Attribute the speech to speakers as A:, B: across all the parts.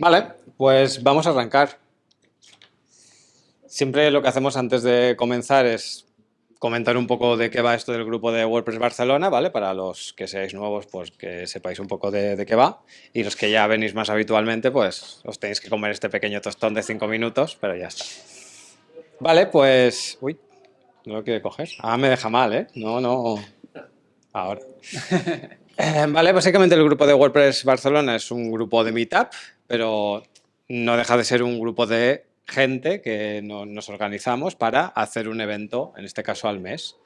A: Vale, pues vamos a arrancar. Siempre lo que hacemos antes de comenzar es comentar un poco de qué va esto del grupo de WordPress Barcelona, ¿vale? Para los que seáis nuevos, pues que sepáis un poco de, qué va. Y los que ya venís más habitualmente, pues os tenéis que comer este pequeño tostón de cinco minutos, pero ya está. Vale, pues... Uy, no lo quiere coger. Ah, me deja mal, ¿eh? No, no... Ahora. Eh, vale, básicamente el grupo de WordPress Barcelona es un grupo de Meetup, pero no deja de ser un grupo de gente que nos organizamos para hacer un evento, en este caso al mes.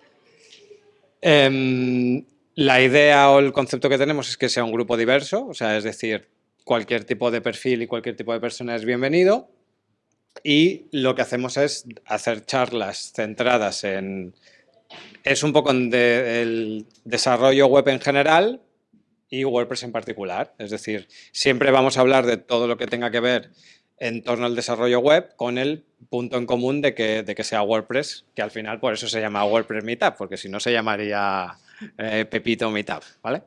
A: Em, la idea o el concepto que tenemos es que sea un grupo diverso, o sea, es decir, cualquier tipo de perfil y cualquier tipo de persona es bienvenido. Y lo que hacemos es hacer charlas centradas en... Es un poco el desarrollo web en general y WordPress en particular. Es decir, siempre vamos a hablar de todo lo que tenga que ver en torno al desarrollo web con el punto en común de que, de que sea WordPress, que al final por eso se llama WordPress Meetup, porque si no se llamaría eh, Pepito Meetup, ¿vale?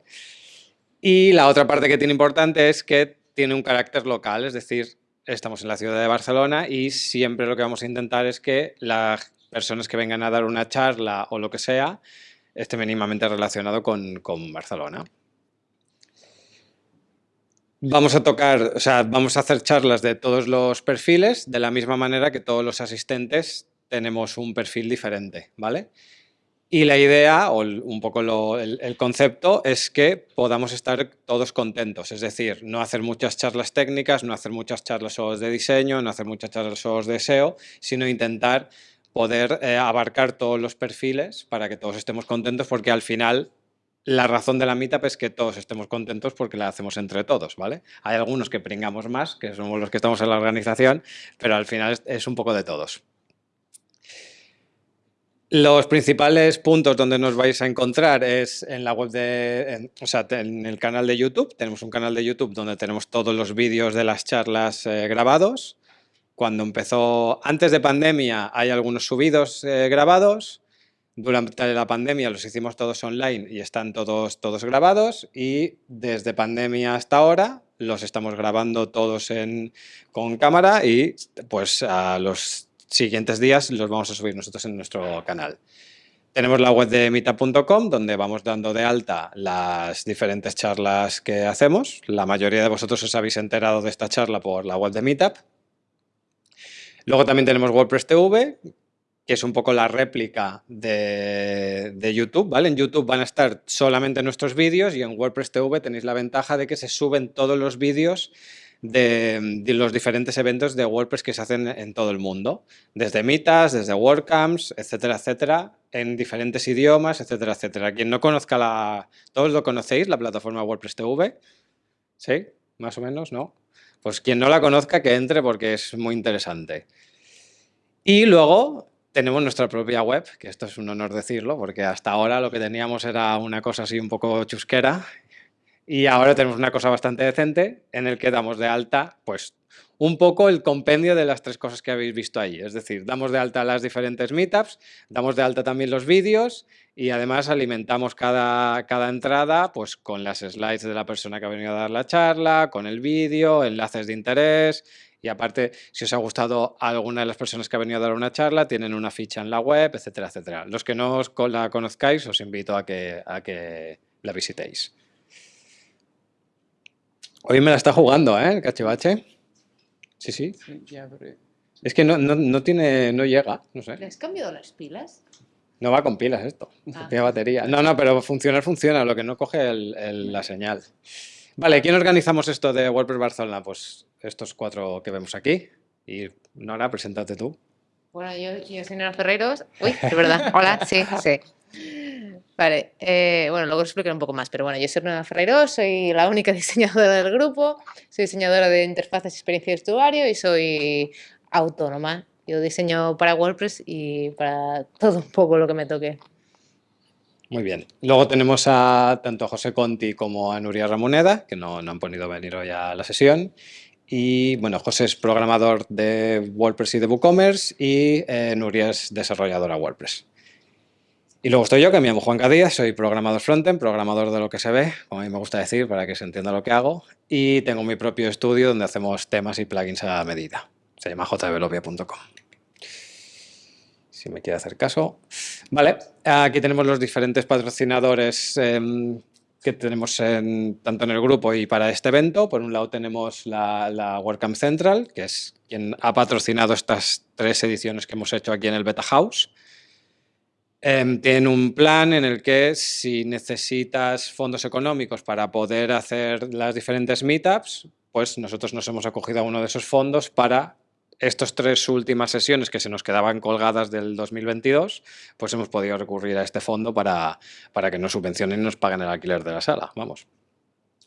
A: Y la otra parte que tiene importante es que tiene un carácter local, es decir, estamos en la ciudad de Barcelona y siempre lo que vamos a intentar es que las personas que vengan a dar una charla o lo que sea esté mínimamente relacionado con, con Barcelona. Vamos a tocar, o sea, vamos a hacer charlas de todos los perfiles, de la misma manera que todos los asistentes tenemos un perfil diferente, ¿vale? Y la idea, o un poco el, concepto, es que podamos estar todos contentos, es decir, no hacer muchas charlas técnicas, no hacer muchas charlas de diseño, no hacer muchas charlas de SEO, sino intentar poder eh, abarcar todos los perfiles para que todos estemos contentos, porque al final la razón de la meetup es que todos estemos contentos porque la hacemos entre todos, ¿vale? Hay algunos que pringamos más, que somos los que estamos en la organización, pero al final es, un poco de todos. Los principales puntos donde nos vais a encontrar es en la web de, o sea, en el canal de YouTube. Tenemos un canal de YouTube donde tenemos todos los vídeos de las charlas eh, grabados. Cuando empezó, antes de pandemia, hay algunos subidos eh, grabados. Durante la pandemia los hicimos todos online y están todos, todos grabados y desde pandemia hasta ahora los estamos grabando todos en, con cámara y pues a los siguientes días los vamos a subir nosotros en nuestro canal. Tenemos la web de meetup.com donde vamos dando de alta las diferentes charlas que hacemos. La mayoría de vosotros os habéis enterado de esta charla por la web de Meetup. Luego también tenemos WordPress TV, que es un poco la réplica de, YouTube, ¿vale? En YouTube van a estar solamente nuestros vídeos y en WordPress TV tenéis la ventaja de que se suben todos los vídeos de, los diferentes eventos de WordPress que se hacen en todo el mundo, desde Mitas, desde WordCamps, etcétera, etcétera, en diferentes idiomas, etcétera, etcétera. Quien no conozca la... ¿Todos lo conocéis, la plataforma WordPress TV? ¿Sí? ¿Más o menos? ¿No? Pues quien no la conozca que entre porque es muy interesante. Y luego tenemos nuestra propia web, que esto es un honor decirlo, porque hasta ahora lo que teníamos era una cosa así un poco chusquera y ahora tenemos una cosa bastante decente en el que damos de alta pues un poco el compendio de las tres cosas que habéis visto ahí. Es decir, damos de alta las diferentes meetups, damos de alta también los vídeos y además alimentamos cada, cada entrada pues, con las slides de la persona que ha venido a dar la charla, con el vídeo, enlaces de interés y aparte, si os ha gustado alguna de las personas que ha venido a dar una charla, tienen una ficha en la web, etcétera, etcétera. Los que no la conozcáis, os invito a que, a que la visitéis. Hoy me la está jugando, ¿eh? El cachivache. Sí, sí. Es que no, tiene, no llega, no sé.
B: ¿Le has cambiado las pilas?
A: No va con pilas esto, ah. tiene batería. No, no, pero funcionar funciona, lo que no coge la señal. Vale, ¿quién organizamos esto de WordPress Barcelona? Pues estos cuatro que vemos aquí. Y Nora, preséntate tú.
B: Bueno, yo, soy Nora Ferreros. Uy, es verdad. Hola, sí, sí. Vale, eh, bueno, luego os explicaré un poco más, pero bueno, yo soy Nora Ferreros, soy la única diseñadora del grupo, soy diseñadora de interfaces y experiencia de usuario y soy autónoma. Yo diseño para WordPress y para todo un poco lo que me toque.
A: Muy bien. Luego tenemos a tanto a José Conti como a Nuria Ramoneda, que no, no han podido venir hoy a la sesión. Y bueno, José es programador de WordPress y de WooCommerce y eh, Nuria es desarrolladora WordPress. Y luego estoy yo, que me llamo Juan Cadías, soy programador frontend, programador de lo que se ve, como a mí me gusta decir, para que se entienda lo que hago. Y tengo mi propio estudio donde hacemos temas y plugins a medida. Se llama jdeveloppia.com. Si me quiere hacer caso. Vale, aquí tenemos los diferentes patrocinadores em, que tenemos tanto en el grupo y para este evento. Por un lado tenemos la, la WordCamp Central, que es quien ha patrocinado estas tres ediciones que hemos hecho aquí en el Beta House. Em, tienen un plan en el que si necesitas fondos económicos para poder hacer las diferentes meetups, pues nosotros nos hemos acogido a uno de esos fondos para estas tres últimas sesiones que se nos quedaban colgadas del 2022, pues hemos podido recurrir a este fondo para, para que nos subvencionen y nos paguen el alquiler de la sala. Vamos.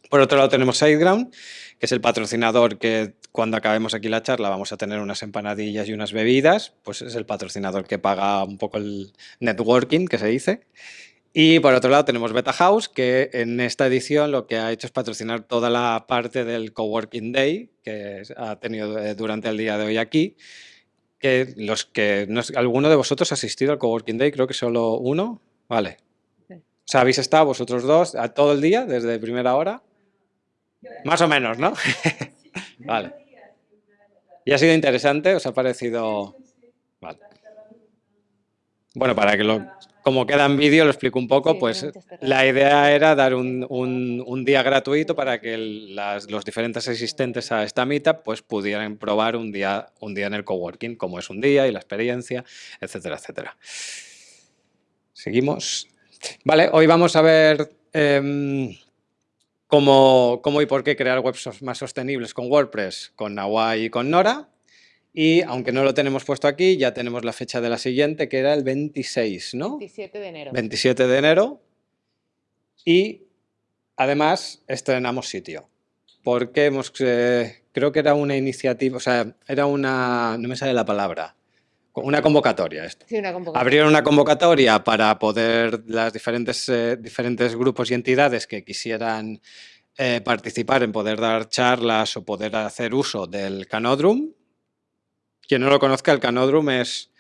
A: Por otro lado tenemos SiteGround, que es el patrocinador que cuando acabemos aquí la charla vamos a tener unas empanadillas y unas bebidas, pues es el patrocinador que paga un poco el networking, que se dice. Y por otro lado tenemos Beta House, que en esta edición lo que ha hecho es patrocinar toda la parte del Coworking Day que ha tenido eh, durante el día de hoy aquí. Que los que ¿Alguno de vosotros ha asistido al Coworking Day? Creo que solo uno. Vale. O sea, habéis estado vosotros dos a todo el día, desde primera hora. Más o menos, ¿no? vale. ¿Y ha sido interesante? ¿Os ha parecido...? Vale. Bueno, para que lo, como queda en vídeo, lo explico un poco, pues la idea era dar un, día gratuito para que los diferentes asistentes a esta meetup pues, pudieran probar un día, un día en el coworking, cómo es un día y la experiencia, etcétera, etcétera. Seguimos. Vale, hoy vamos a ver em, cómo, cómo, y por qué crear webs más sostenibles con WordPress, con Nawai y con Nora. Y aunque no lo tenemos puesto aquí, ya tenemos la fecha de la siguiente, que era el 26, ¿no?
B: 27 de enero.
A: 27 de enero. Y además estrenamos sitio. Porque hemos, eh, creo que era una iniciativa, o sea, era una, no me sale la palabra, una convocatoria esto.
B: Sí, una convocatoria.
A: Abrieron una convocatoria para poder, las diferentes, eh, diferentes grupos y entidades que quisieran eh, participar en poder dar charlas o poder hacer uso del Canodrum, quien no lo conozca, el Canódromo es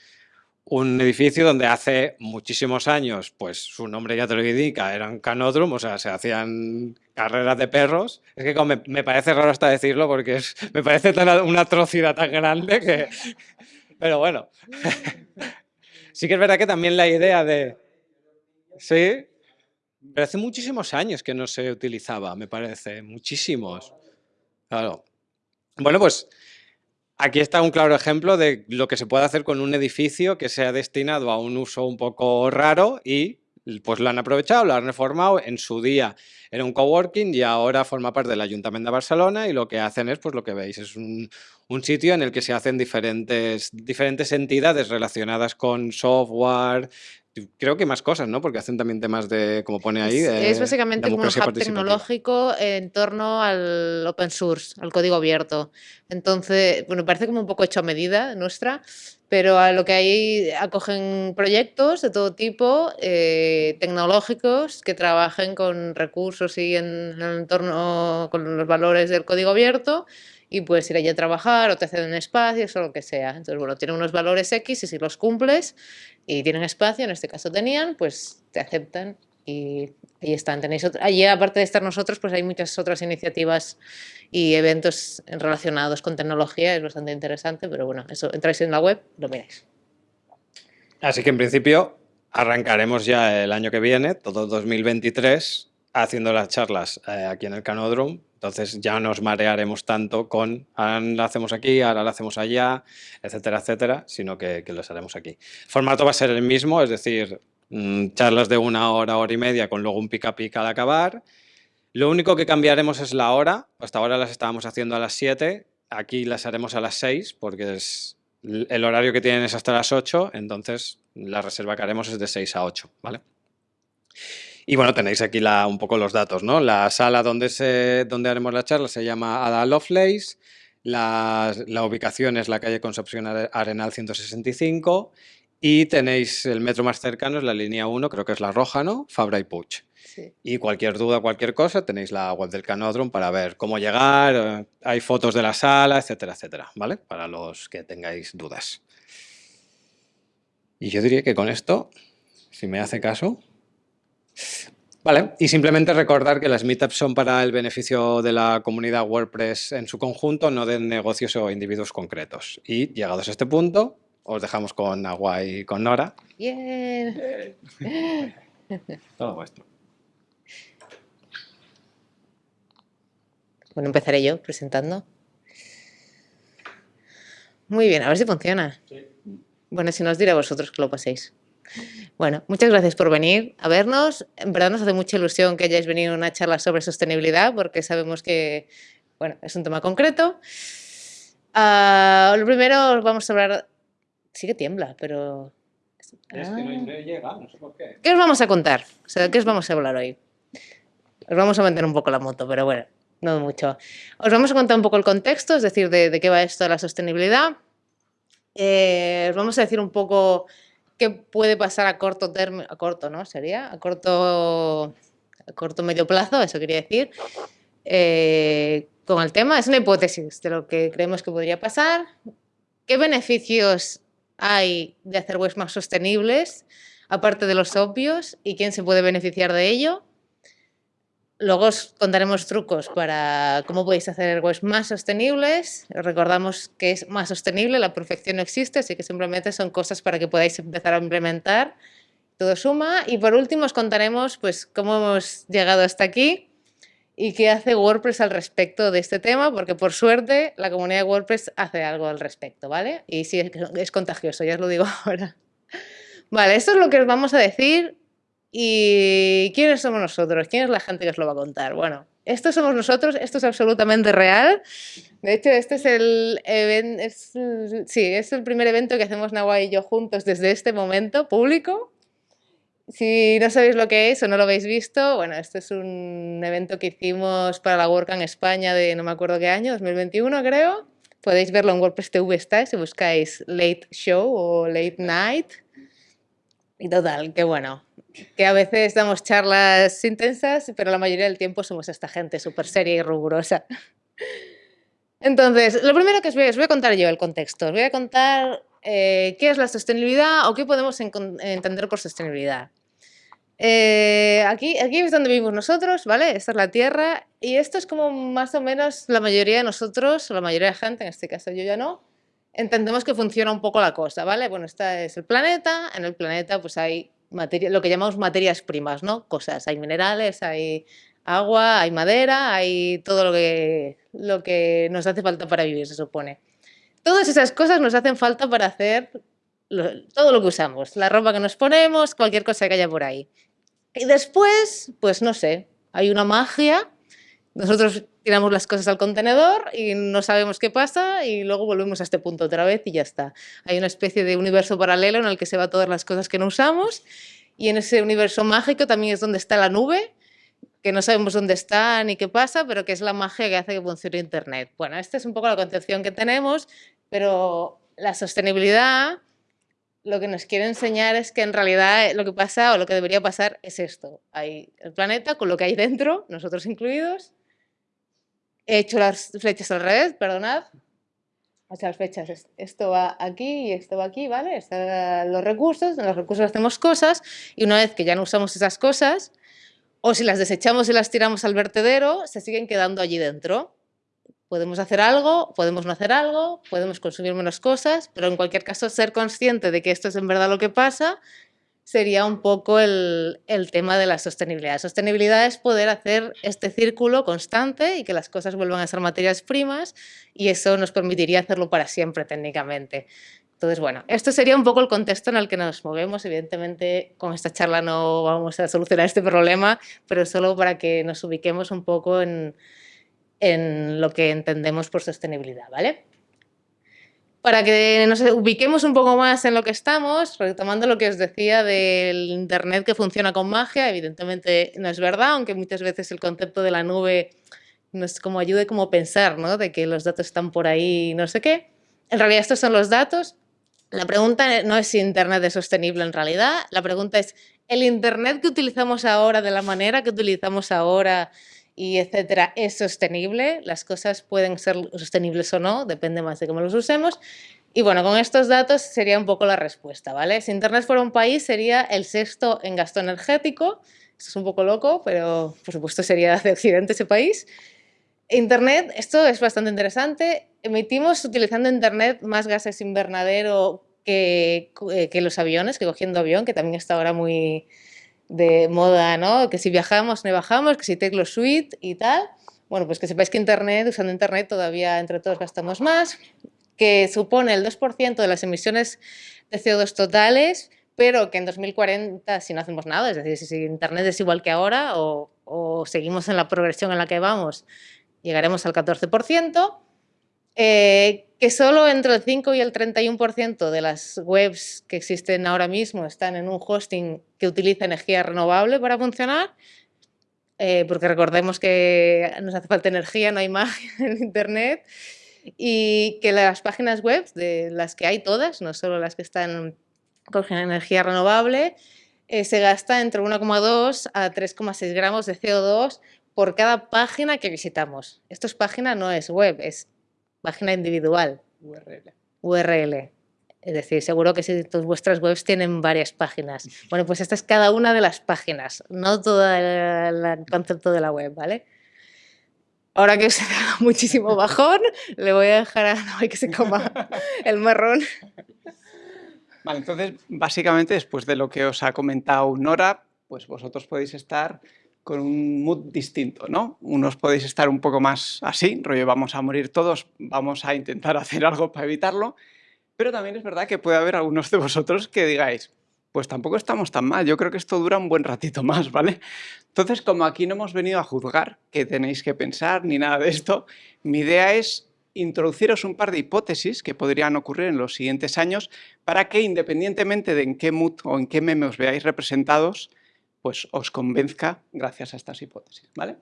A: un edificio donde hace muchísimos años, pues su nombre ya te lo indica, era un canódromo, o sea, se hacían carreras de perros. Es que me, parece raro hasta decirlo porque me parece una atrocidad tan grande que... Pero bueno, sí que es verdad que también la idea de... Sí, pero hace muchísimos años que no se utilizaba, me parece, muchísimos. Claro. Bueno, pues Aquí está un claro ejemplo de lo que se puede hacer con un edificio que sea destinado a un uso un poco raro y pues lo han aprovechado, lo han reformado. En su día era un coworking y ahora forma parte del Ayuntamiento de Barcelona y lo que hacen es, pues lo que veis, es un, un sitio en el que se hacen diferentes, diferentes entidades relacionadas con software, creo que más cosas, ¿no? Porque hacen también temas de, como pone ahí,
B: Es básicamente un hub tecnológico en torno al open source, al código abierto. Entonces, bueno, parece como un poco hecho a medida nuestra, pero a lo que hay acogen proyectos de todo tipo, eh, tecnológicos, que trabajen con recursos y en, en el entorno con los valores del código abierto, y puedes ir allí a trabajar o te ceden espacios o lo que sea. Entonces, bueno, tienen unos valores X y si los cumples y tienen espacio, en este caso tenían, pues te aceptan y ahí están. Tenéis allí, aparte de estar nosotros, pues hay muchas otras iniciativas y eventos relacionados con tecnología, es bastante interesante, pero bueno, eso entráis en la web, lo miráis.
A: Así que en principio arrancaremos ya el año que viene, todo 2023, haciendo las charlas eh, aquí en el Canódromo entonces ya nos marearemos tanto con ahora la hacemos aquí, ahora la hacemos allá, etcétera, etcétera, sino que, que los haremos aquí. El formato va a ser el mismo, es decir, charlas de una hora, hora y media, con luego un pica pica al acabar. Lo único que cambiaremos es la hora. Hasta ahora las estábamos haciendo a las 7, aquí las haremos a las 6, porque es, el horario que tienen es hasta las 8, entonces la reserva que haremos es de 6 a 8, ¿vale? Y bueno, tenéis aquí la, un poco los datos, ¿no? La sala donde, se, donde haremos la charla se llama Ada Lovelace, la, la ubicación es la calle Concepción Arenal 165 y tenéis el metro más cercano, es la línea 1, creo que es la roja, ¿no? Fabra y Puig. Sí. Y cualquier duda, cualquier cosa, tenéis la web del Canódromo para ver cómo llegar, eh, hay fotos de la sala, etcétera, etcétera, ¿vale? Para los que tengáis dudas. Y yo diría que con esto si me hace caso. Vale, y simplemente recordar que las meetups son para el beneficio de la comunidad WordPress en su conjunto, no de negocios o individuos concretos. Y llegados a este punto, os dejamos con Agua y con Nora.
B: Bien.
A: Todo vuestro.
B: Bueno, empezaré yo presentando. Muy bien, a ver si funciona. Bueno, si no os diré a vosotros que lo paséis. Bueno, muchas gracias por venir a vernos. En verdad nos hace mucha ilusión que hayáis venido a una charla sobre sostenibilidad porque sabemos que bueno, es un tema concreto. Ah, lo primero vamos a hablar... Sí que tiembla, pero...
A: Es que no, llega, no sé por qué.
B: ¿Qué os vamos a contar? O sea, ¿qué os vamos a hablar hoy? Os vamos a mantener un poco la moto, pero bueno, no mucho. Os vamos a contar un poco el contexto, es decir, de, de qué va esto de la sostenibilidad. Eh, os vamos a decir un poco qué puede pasar a corto término, a corto, ¿no? Sería, a corto, a corto medio plazo, eso quería decir, eh, con el tema. Es una hipótesis de lo que creemos que podría pasar. ¿Qué beneficios hay de hacer webs más sostenibles, aparte de los obvios, y quién se puede beneficiar de ello? Luego os contaremos trucos para cómo podéis hacer webs más sostenibles. Recordamos que es más sostenible, la perfección no existe, así que simplemente son cosas para que podáis empezar a implementar. Todo suma. Y por último os contaremos pues, cómo hemos llegado hasta aquí y qué hace WordPress al respecto de este tema, porque por suerte la comunidad de WordPress hace algo al respecto, ¿vale? Y sí, es contagioso, ya os lo digo ahora. Vale, esto es lo que os vamos a decir ¿Y quiénes somos nosotros? ¿Quién es la gente que os lo va a contar? Bueno, esto somos nosotros, esto es absolutamente real. De hecho, este es el, es, sí, es el primer evento que hacemos Nahua y yo juntos desde este momento, público. Si no sabéis lo que es o no lo habéis visto, bueno, este es un evento que hicimos para la WordCamp España de no me acuerdo qué año, 2021 creo. Podéis verlo en WordPress TV está si buscáis Late Show o Late Night. Y total, que bueno, que a veces damos charlas intensas, pero la mayoría del tiempo somos esta gente súper seria y rigurosa. Entonces, lo primero que os voy, a contar yo el contexto. Os voy a contar eh, qué es la sostenibilidad o qué podemos entender por sostenibilidad. Eh, aquí, aquí es donde vivimos nosotros, ¿vale? Esta es la Tierra y esto es como más o menos la mayoría de nosotros, o la mayoría de gente, en este caso yo ya no, entendemos que funciona un poco la cosa, ¿vale? Bueno, este es el planeta, en el planeta pues hay lo que llamamos materias primas, ¿no? Cosas, hay minerales, hay agua, hay madera, hay todo lo que, lo que nos hace falta para vivir, se supone. Todas esas cosas nos hacen falta para hacer todo lo que usamos, la ropa que nos ponemos, cualquier cosa que haya por ahí. Y después, pues no sé, hay una magia, nosotros tiramos las cosas al contenedor y no sabemos qué pasa y luego volvemos a este punto otra vez y ya está. Hay una especie de universo paralelo en el que se va todas las cosas que no usamos y en ese universo mágico también es donde está la nube, que no sabemos dónde está ni qué pasa, pero que es la magia que hace que funcione Internet. Bueno, esta es un poco la concepción que tenemos, pero la sostenibilidad lo que nos quiere enseñar es que en realidad lo que pasa o lo que debería pasar es esto. Hay el planeta con lo que hay dentro, nosotros incluidos, He hecho las flechas al revés, perdonad. O sea, las flechas, esto va aquí y esto va aquí, ¿vale? Están los recursos, en los recursos hacemos cosas y una vez que ya no usamos esas cosas, o si las desechamos y las tiramos al vertedero, se siguen quedando allí dentro. Podemos hacer algo, podemos no hacer algo, podemos consumir menos cosas, pero en cualquier caso ser consciente de que esto es en verdad lo que pasa sería un poco el, tema de la sostenibilidad. Sostenibilidad es poder hacer este círculo constante y que las cosas vuelvan a ser materias primas y eso nos permitiría hacerlo para siempre técnicamente. Entonces, bueno, esto sería un poco el contexto en el que nos movemos. Evidentemente, con esta charla no vamos a solucionar este problema, pero solo para que nos ubiquemos un poco en, en lo que entendemos por sostenibilidad, ¿vale? para que nos ubiquemos un poco más en lo que estamos, retomando lo que os decía del Internet que funciona con magia, evidentemente no es verdad, aunque muchas veces el concepto de la nube nos como ayude como pensar, ¿no? De que los datos están por ahí no sé qué. En realidad estos son los datos. La pregunta no es si Internet es sostenible en realidad, la pregunta es, ¿el Internet que utilizamos ahora, de la manera que utilizamos ahora, y etcétera, es sostenible. Las cosas pueden ser sostenibles o no, depende más de cómo los usemos. Y bueno, con estos datos sería un poco la respuesta, ¿vale? Si Internet fuera un país, sería el sexto en gasto energético. Esto es un poco loco, pero por supuesto sería de Occidente ese país. Internet, esto es bastante interesante. Emitimos utilizando Internet más gases invernadero que, eh, que los aviones, que cogiendo avión, que también está ahora muy de moda, ¿no? Que si viajamos, no bajamos, que si Teclo Suite y tal. Bueno, pues que sepáis que Internet, usando Internet todavía entre todos gastamos más, que supone el 2% de las emisiones de CO2 totales, pero que en 2040, si no hacemos nada, es decir, si Internet es igual que ahora o, o seguimos en la progresión en la que vamos, llegaremos al 14%, eh, que solo entre el 5 y el 31% de las webs que existen ahora mismo están en un hosting que utiliza energía renovable para funcionar, eh, porque recordemos que nos hace falta energía, no hay magia en Internet, y que las páginas web, de las que hay todas, no solo las que están con energía renovable, eh, se gasta entre 1,2 a 3,6 gramos de CO2 por cada página que visitamos. Esto es página, no es web, es página individual.
C: URL.
B: URL. Es decir, seguro que si vuestras webs tienen varias páginas. Bueno, pues esta es cada una de las páginas, no todo el, concepto de la web, ¿vale? Ahora que os he dado muchísimo bajón, le voy a dejar a Noé que se coma el marrón.
C: Vale, entonces, básicamente, después de lo que os ha comentado Nora, pues vosotros podéis estar con un mood distinto, ¿no? Unos podéis estar un poco más así, rollo vamos a morir todos, vamos a intentar hacer algo para evitarlo, pero también es verdad que puede haber algunos de vosotros que digáis, pues tampoco estamos tan mal, yo creo que esto dura un buen ratito más, ¿vale? Entonces, como aquí no hemos venido a juzgar que tenéis que pensar ni nada de esto, mi idea es introduciros un par de hipótesis que podrían ocurrir en los siguientes años para que independientemente de en qué mood o en qué meme os veáis representados, pues os convenzca gracias a estas hipótesis. ¿vale?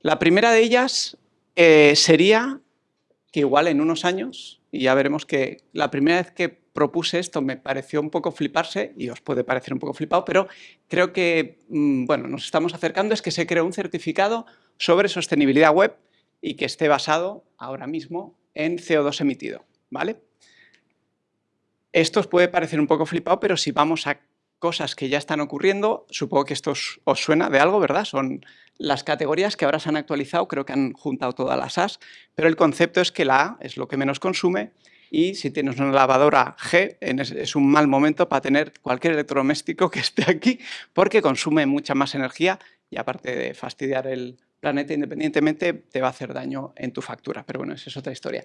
C: La primera de ellas eh, sería que igual en unos años, y ya veremos que la primera vez que propuse esto me pareció un poco fliparse, y os puede parecer un poco flipado, pero creo que mm, bueno, nos estamos acercando, es que se creó un certificado sobre sostenibilidad web y que esté basado ahora mismo en CO2 emitido. ¿vale? Esto os puede parecer un poco flipado, pero si vamos a cosas que ya están ocurriendo, supongo que esto os, suena de algo, ¿verdad? Son las categorías que ahora se han actualizado, creo que han juntado todas las As, pero el concepto es que la A es lo que menos consume y si tienes una lavadora G es un mal momento para tener cualquier electrodoméstico que esté aquí porque consume mucha más energía y aparte de fastidiar el planeta independientemente te va a hacer daño en tu factura, pero bueno, esa es otra historia.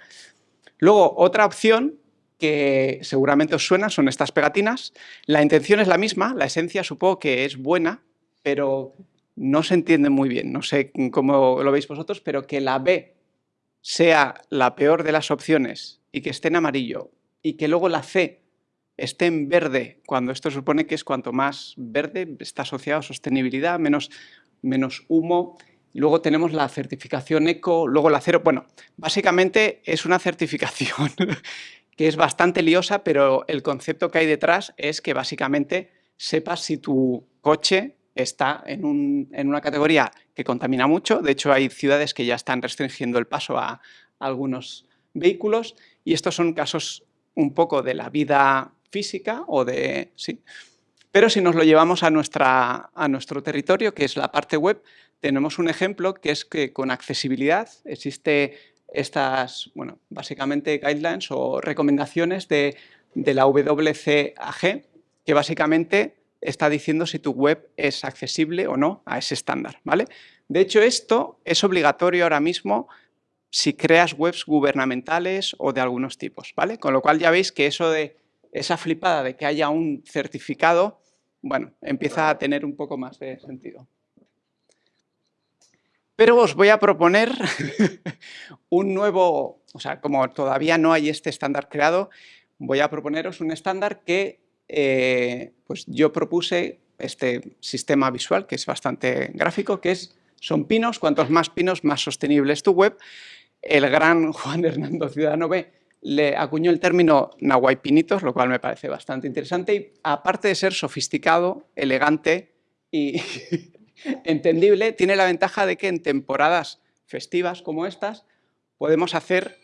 C: Luego, otra opción que seguramente os suena, son estas pegatinas. La intención es la misma, la esencia supongo que es buena, pero no se entiende muy bien, no sé cómo lo veis vosotros, pero que la B sea la peor de las opciones y que esté en amarillo y que luego la C esté en verde, cuando esto supone que es cuanto más verde, está asociado a sostenibilidad, menos, menos humo, luego tenemos la certificación eco, luego la cero, bueno, básicamente es una certificación que es bastante liosa, pero el concepto que hay detrás es que básicamente sepas si tu coche está en, una categoría que contamina mucho. De hecho, hay ciudades que ya están restringiendo el paso a, algunos vehículos y estos son casos un poco de la vida física o de... Sí. Pero si nos lo llevamos a, nuestra, a nuestro territorio, que es la parte web, tenemos un ejemplo que es que con accesibilidad existe estas, bueno, básicamente guidelines o recomendaciones de, la WCAG, que básicamente está diciendo si tu web es accesible o no a ese estándar. ¿vale? De hecho, esto es obligatorio ahora mismo si creas webs gubernamentales o de algunos tipos. ¿vale? Con lo cual ya veis que eso de esa flipada de que haya un certificado, bueno, empieza a tener un poco más de sentido. Pero os voy a proponer un nuevo, o sea, como todavía no hay este estándar creado, voy a proponeros un estándar que eh, pues yo propuse este sistema visual, que es bastante gráfico, que es, son pinos, cuantos más pinos, más sostenible es tu web. El gran Juan Hernando Ciudadano B le acuñó el término Pinitos, lo cual me parece bastante interesante y aparte de ser sofisticado, elegante y, entendible, tiene la ventaja de que en temporadas festivas como estas podemos hacer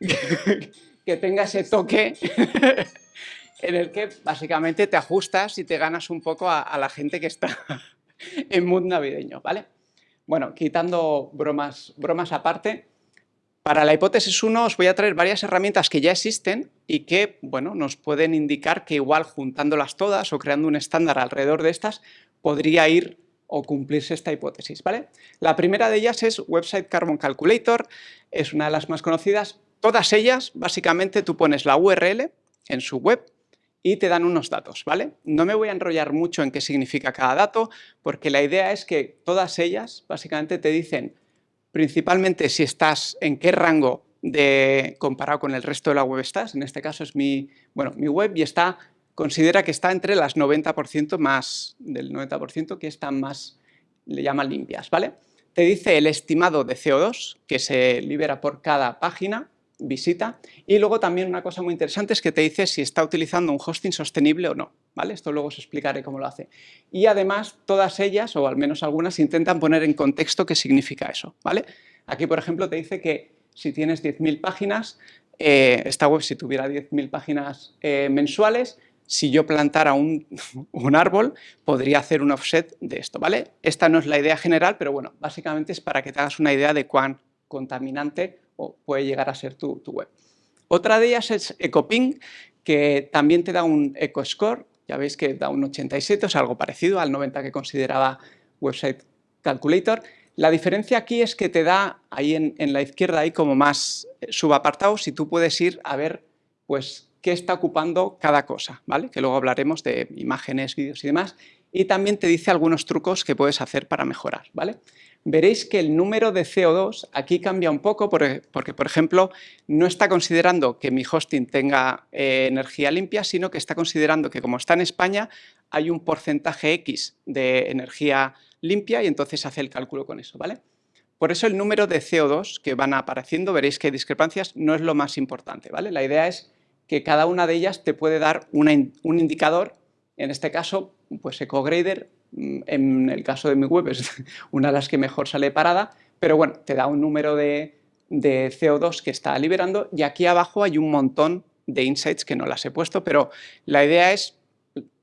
C: que tenga ese toque en el que básicamente te ajustas y te ganas un poco a, la gente que está en mood navideño, ¿vale? Bueno, quitando bromas, bromas aparte, para la hipótesis 1 os voy a traer varias herramientas que ya existen y que bueno, nos pueden indicar que igual juntándolas todas o creando un estándar alrededor de estas podría ir o cumplirse esta hipótesis. ¿vale? La primera de ellas es Website Carbon Calculator, es una de las más conocidas. Todas ellas, básicamente, tú pones la URL en su web y te dan unos datos. ¿vale? No me voy a enrollar mucho en qué significa cada dato, porque la idea es que todas ellas, básicamente, te dicen principalmente si estás en qué rango de, comparado con el resto de la web estás. En este caso es mi, bueno, mi web y está, considera que está entre las 90% más, del 90% que están más, le llaman limpias, ¿vale? Te dice el estimado de CO2 que se libera por cada página, visita, y luego también una cosa muy interesante es que te dice si está utilizando un hosting sostenible o no. ¿vale? Esto luego os explicaré cómo lo hace. Y además, todas ellas, o al menos algunas, intentan poner en contexto qué significa eso, ¿vale? Aquí, por ejemplo, te dice que si tienes 10.000 páginas, eh, esta web si tuviera 10.000 páginas eh, mensuales, si yo plantara un, árbol, podría hacer un offset de esto, ¿vale? Esta no es la idea general, pero bueno, básicamente es para que te hagas una idea de cuán contaminante puede llegar a ser tu, tu web. Otra de ellas es EcoPing, que también te da un EcoScore, ya veis que da un 87, o sea, algo parecido al 90 que consideraba Website Calculator. La diferencia aquí es que te da, ahí en, la izquierda hay como más eh, subapartados y tú puedes ir a ver pues qué está ocupando cada cosa, ¿vale? Que luego hablaremos de imágenes, vídeos y demás. Y también te dice algunos trucos que puedes hacer para mejorar, ¿vale? veréis que el número de CO2 aquí cambia un poco porque, por ejemplo, no está considerando que mi hosting tenga eh, energía limpia, sino que está considerando que como está en España hay un porcentaje X de energía limpia y entonces hace el cálculo con eso, ¿vale? Por eso el número de CO2 que van apareciendo, veréis que hay discrepancias, no es lo más importante, ¿vale? La idea es que cada una de ellas te puede dar un indicador, en este caso, pues EcoGrader Mm, en el caso de mi web es una de las que mejor sale parada, pero bueno, te da un número de, CO2 que está liberando y aquí abajo hay un montón de insights que no las he puesto, pero la idea es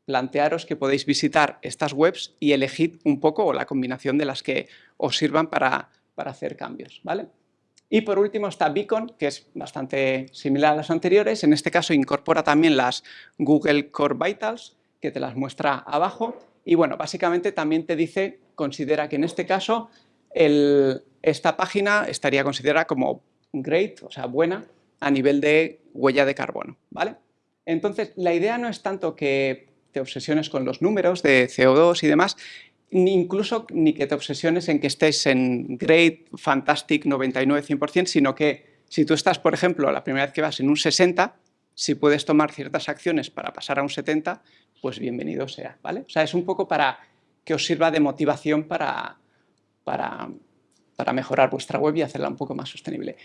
C: plantearos que podéis visitar estas webs y elegir un poco o la combinación de las que os sirvan para, para hacer cambios, ¿vale? Y por último está Beacon, que es bastante similar a las anteriores, en este caso incorpora también las Google Core Vitals, que te las muestra abajo, y bueno, básicamente también te dice, considera que en este caso esta página estaría considerada como great, o sea, buena, a nivel de huella de carbono, ¿vale? Entonces, la idea no es tanto que te obsesiones con los números de CO2 y demás, ni incluso ni que te obsesiones en que estés en great, fantastic, 99, 100%, sino que si tú estás, por ejemplo, la primera vez que vas en un 60, si puedes tomar ciertas acciones para pasar a un 70, pues bienvenido sea, ¿vale? O sea, es un poco para que os sirva de motivación para, para, para mejorar vuestra web y hacerla un poco más sostenible.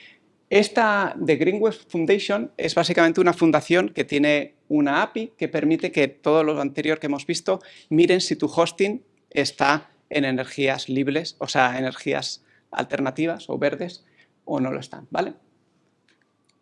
C: Esta de Green Web Foundation es básicamente una fundación que tiene una API que permite que todo lo anterior que hemos visto miren si tu hosting está en energías libres, o sea, energías alternativas o verdes o no lo están, ¿vale?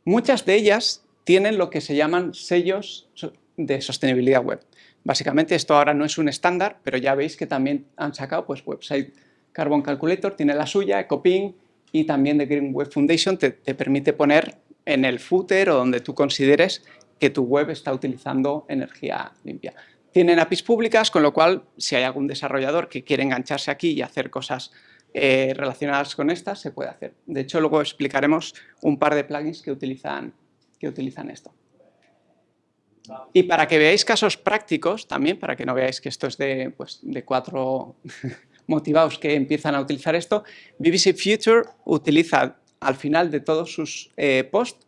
C: Muchas de ellas tienen lo que se llaman sellos de sostenibilidad web. Básicamente esto ahora no es un estándar, pero ya veis que también han sacado pues, Website Carbon Calculator, tiene la suya, EcoPing y también de Green Web Foundation te, te permite poner en el footer o donde tú consideres que tu web está utilizando energía limpia. Tienen APIs públicas, con lo cual si hay algún desarrollador que quiere engancharse aquí y hacer cosas eh, relacionadas con estas, se puede hacer. De hecho, luego explicaremos un par de plugins que utilizan, que utilizan esto. Y para que veáis casos prácticos también, para que no veáis que esto es de, pues, de cuatro motivados que empiezan a utilizar esto, BBC Future utiliza al final de todos sus eh, posts,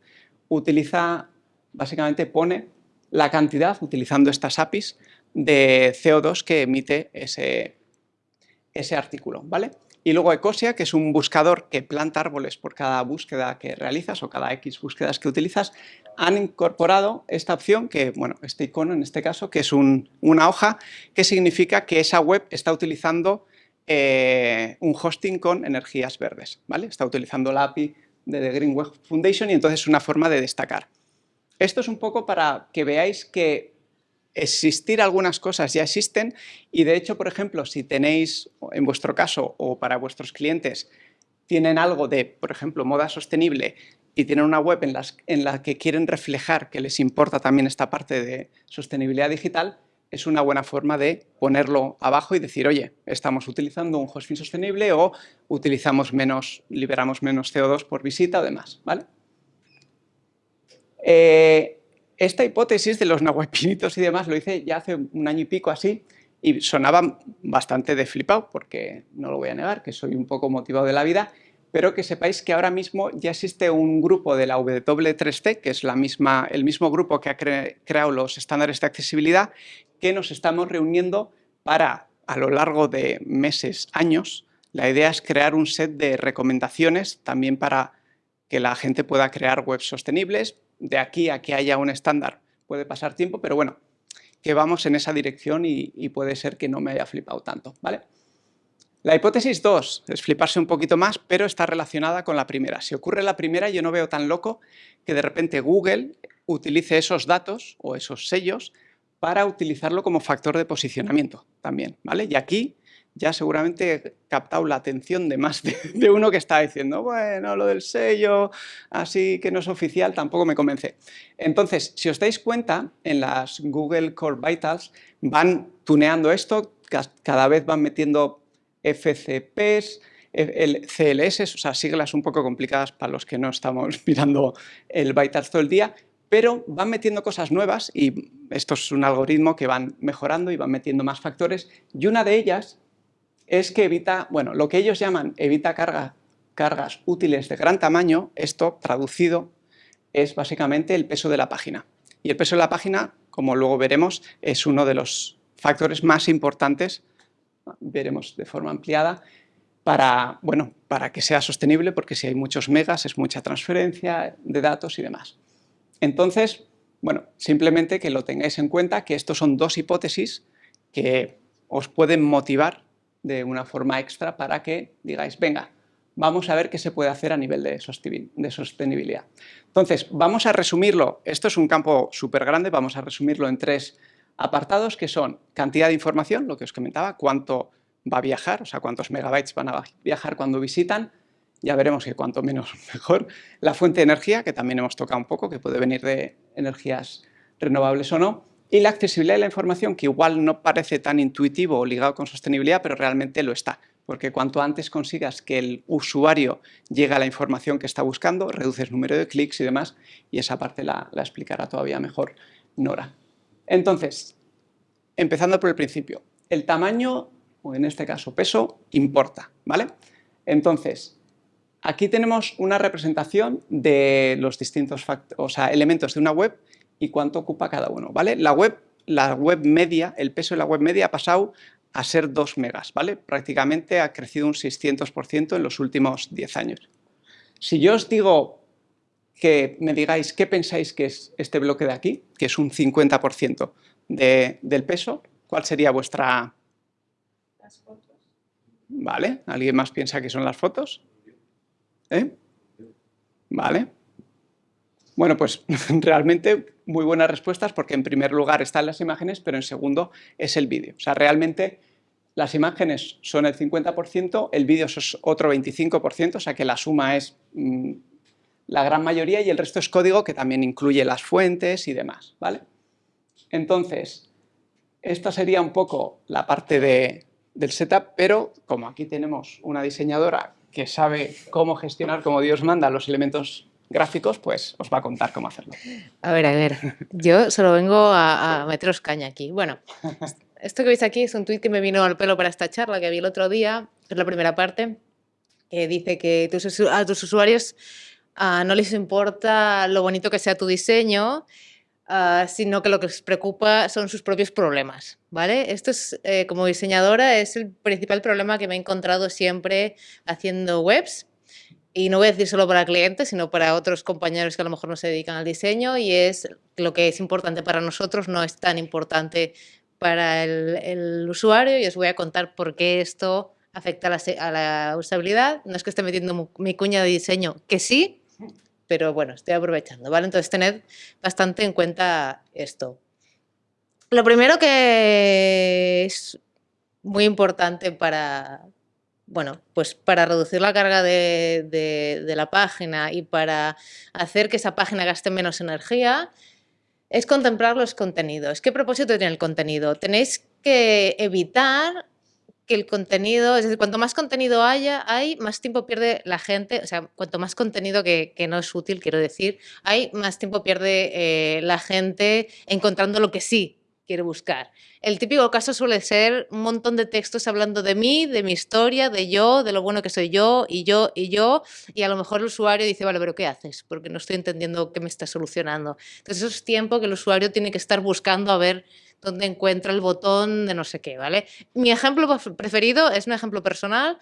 C: utiliza, básicamente pone la cantidad, utilizando estas APIs, de CO2 que emite ese, ese artículo, ¿vale? Y luego Ecosia, que es un buscador que planta árboles por cada búsqueda que realizas o cada X búsquedas que utilizas, han incorporado esta opción, que, bueno, este icono en este caso, que es una hoja, que significa que esa web está utilizando eh, un hosting con energías verdes, ¿vale? Está utilizando la API de The Green Web Foundation y entonces es una forma de destacar. Esto es un poco para que veáis que existir algunas cosas ya existen y de hecho, por ejemplo, si tenéis, en vuestro caso o para vuestros clientes, tienen algo de, por ejemplo, moda sostenible y tienen una web en, en la que quieren reflejar que les importa también esta parte de sostenibilidad digital, es una buena forma de ponerlo abajo y decir, oye, estamos utilizando un hosting sostenible o utilizamos menos, liberamos menos CO2 por visita o demás, ¿vale? Eh, esta hipótesis de los nahuapinitos y demás lo hice ya hace un año y pico así y sonaba bastante de flipado porque no lo voy a negar, que soy un poco motivado de la vida, pero que sepáis que ahora mismo ya existe un grupo de la W3C, que es la misma, el mismo grupo que ha creado los estándares de accesibilidad, que nos estamos reuniendo para, a lo largo de meses, años, la idea es crear un set de recomendaciones también para que la gente pueda crear webs sostenibles. De aquí a que haya un estándar puede pasar tiempo, pero bueno, que vamos en esa dirección y, puede ser que no me haya flipado tanto, ¿vale? La hipótesis 2 es fliparse un poquito más, pero está relacionada con la primera. Si ocurre la primera, yo no veo tan loco que de repente Google utilice esos datos o esos sellos para utilizarlo como factor de posicionamiento también, ¿vale? Y aquí ya seguramente he captado la atención de más de, uno que está diciendo, bueno, lo del sello, así que no es oficial, tampoco me convence. Entonces, si os dais cuenta, en las Google Core Vitals van tuneando esto, cada vez van metiendo FCPs, el CLS, o sea, siglas un poco complicadas para los que no estamos mirando el Vitals todo el día, pero van metiendo cosas nuevas y esto es un algoritmo que van mejorando y van metiendo más factores y una de ellas es que evita, bueno, lo que ellos llaman evita cargas útiles de gran tamaño, esto traducido es básicamente el peso de la página. Y el peso de la página, como luego veremos, es uno de los factores más importantes, veremos de forma ampliada, para, bueno, para que sea sostenible, porque si hay muchos megas es mucha transferencia de datos y demás. Entonces, bueno, simplemente que lo tengáis en cuenta que estos son dos hipótesis que os pueden motivar de una forma extra para que digáis, venga, vamos a ver qué se puede hacer a nivel de sostenibilidad. Entonces, vamos a resumirlo, esto es un campo súper grande, vamos a resumirlo en tres apartados que son cantidad de información, lo que os comentaba, cuánto va a viajar, o sea, cuántos megabytes van a viajar cuando visitan, ya veremos que cuanto menos mejor. La fuente de energía, que también hemos tocado un poco, que puede venir de energías renovables o no. Y la accesibilidad de la información, que igual no parece tan intuitivo o ligado con sostenibilidad, pero realmente lo está. Porque cuanto antes consigas que el usuario llegue a la información que está buscando, reduces número de clics y demás, y esa parte la, explicará todavía mejor Nora. Entonces, empezando por el principio, el tamaño, o en este caso peso, importa, ¿vale? Entonces, Aquí tenemos una representación de los distintos o sea, elementos de una web y cuánto ocupa cada uno, ¿vale? La web, la web media, el peso de la web media ha pasado a ser 2 megas, ¿vale? Prácticamente ha crecido un 600% en los últimos 10 años. Si yo os digo que me digáis qué pensáis que es este bloque de aquí, que es un 50% del peso, ¿cuál sería vuestra...? Las fotos. ¿Vale? ¿Alguien más piensa que son las fotos? ¿Eh? ¿Vale? Bueno, pues realmente muy buenas respuestas porque en primer lugar están las imágenes, pero en segundo es el vídeo. O sea, realmente las imágenes son el 50%, el vídeo es otro 25%, o sea que la suma es mm, la gran mayoría y el resto es código que también incluye las fuentes y demás, ¿vale? Entonces, esta sería un poco la parte del setup, pero como aquí tenemos una diseñadora que sabe cómo gestionar como Dios manda los elementos gráficos, pues os va a contar cómo hacerlo.
B: A ver, a ver, yo solo vengo a, meteros caña aquí. Bueno, esto que veis aquí es un tuit que me vino al pelo para esta charla que vi el otro día, es la primera parte, que dice que a tus usuarios ah, no les importa lo bonito que sea tu diseño, Ah, sino que lo que les preocupa son sus propios problemas, ¿vale? Esto es, eh, como diseñadora, es el principal problema que me he encontrado siempre haciendo webs, y no voy a decir solo para clientes, sino para otros compañeros que a lo mejor no se dedican al diseño, y es lo que es importante para nosotros no es tan importante para el, usuario, y os voy a contar por qué esto afecta a la, usabilidad. No es que esté metiendo mi cuña de diseño, que sí, pero bueno, estoy aprovechando, ¿vale? Entonces tened bastante en cuenta esto. Lo primero que es muy importante para, bueno, pues para reducir la carga de, la página y para hacer que esa página gaste menos energía es contemplar los contenidos. ¿Qué propósito tiene el contenido? Tenéis que evitar que el contenido, es decir, cuanto más contenido haya, hay, más tiempo pierde la gente, o sea, cuanto más contenido que, no es útil, quiero decir, hay, más tiempo pierde eh, la gente encontrando lo que sí quiere buscar. El típico caso suele ser un montón de textos hablando de mí, de mi historia, de yo, de lo bueno que soy yo, y yo, y yo, y a lo mejor el usuario dice, vale, pero ¿qué haces? Porque no estoy entendiendo qué me está solucionando. Entonces eso es tiempo que el usuario tiene que estar buscando a ver dónde encuentra el botón de no sé qué, ¿vale? Mi ejemplo preferido es un ejemplo personal,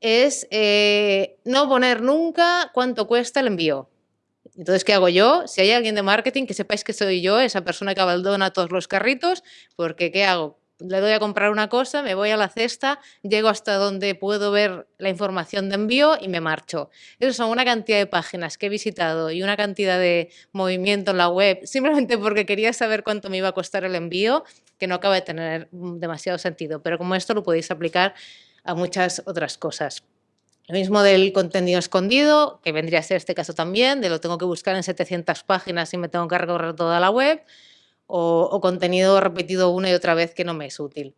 B: es eh, no poner nunca cuánto cuesta el envío. Entonces, ¿qué hago yo? Si hay alguien de marketing, que sepáis que soy yo, esa persona que abandona todos los carritos, porque ¿qué hago? Le doy a comprar una cosa, me voy a la cesta, llego hasta donde puedo ver la información de envío y me marcho. Esas son una cantidad de páginas que he visitado y una cantidad de movimiento en la web, simplemente porque quería saber cuánto me iba a costar el envío, que no acaba de tener demasiado sentido. Pero como esto lo podéis aplicar a muchas otras cosas. Lo mismo del contenido escondido, que vendría a ser este caso también, de lo tengo que buscar en 700 páginas y me tengo que recorrer toda la web, o, contenido repetido una y otra vez que no me es útil.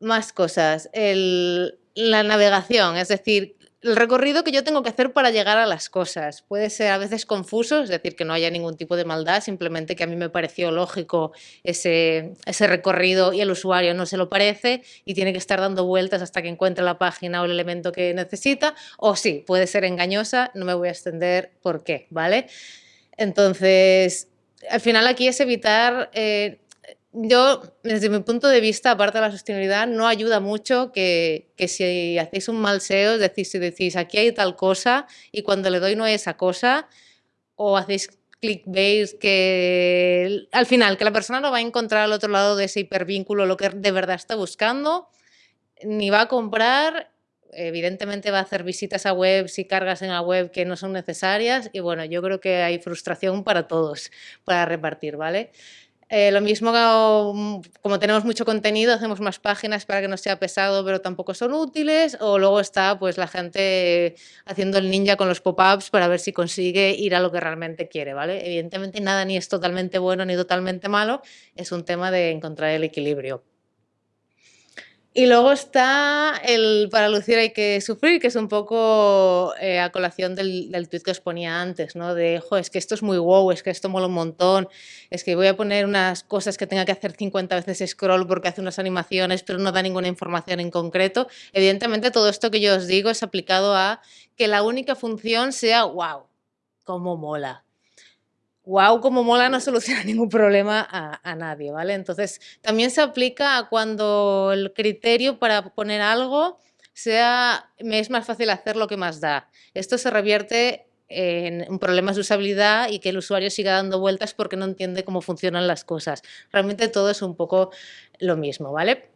B: Más cosas. la navegación, es decir, el recorrido que yo tengo que hacer para llegar a las cosas. Puede ser a veces confuso, es decir, que no haya ningún tipo de maldad, simplemente que a mí me pareció lógico ese, ese recorrido y el usuario no se lo parece y tiene que estar dando vueltas hasta que encuentre la página o el elemento que necesita. O sí, puede ser engañosa, no me voy a extender por qué, ¿vale? Entonces, al final aquí es evitar... Eh, yo, desde mi punto de vista, aparte de la sostenibilidad, no ayuda mucho que, si hacéis un mal SEO, es decir, si decís aquí hay tal cosa y cuando le doy no hay esa cosa, o hacéis clickbait que al final, que la persona no va a encontrar al otro lado de ese hipervínculo lo que de verdad está buscando, ni va a comprar, evidentemente va a hacer visitas a webs y cargas en la web que no son necesarias y bueno, yo creo que hay frustración para todos para repartir, ¿vale? Eh, lo mismo mm, como tenemos mucho contenido, hacemos más páginas para que no sea pesado, pero tampoco son útiles. O luego está pues la gente haciendo el ninja con los pop-ups para ver si consigue ir a lo que realmente quiere, ¿vale? Evidentemente nada ni es totalmente bueno ni totalmente malo, es un tema de encontrar el equilibrio. Y luego está el para lucir hay que sufrir, que es un poco eh, a colación del, del tuit que os ponía antes, ¿no? De, jo, es que esto es muy wow, es que esto mola un montón, es que voy a poner unas cosas que tenga que hacer 50 veces scroll porque hace unas animaciones, pero no da ninguna información en concreto. Evidentemente, todo esto que yo os digo es aplicado a que la única función sea, wow, cómo mola wow, como mola no soluciona ningún problema a, nadie, ¿vale? Entonces, también se aplica a cuando el criterio para poner algo sea, me es más fácil hacer lo que más da. Esto se revierte en problemas de usabilidad y que el usuario siga dando vueltas porque no entiende cómo funcionan las cosas. Realmente todo es un poco lo mismo, ¿vale?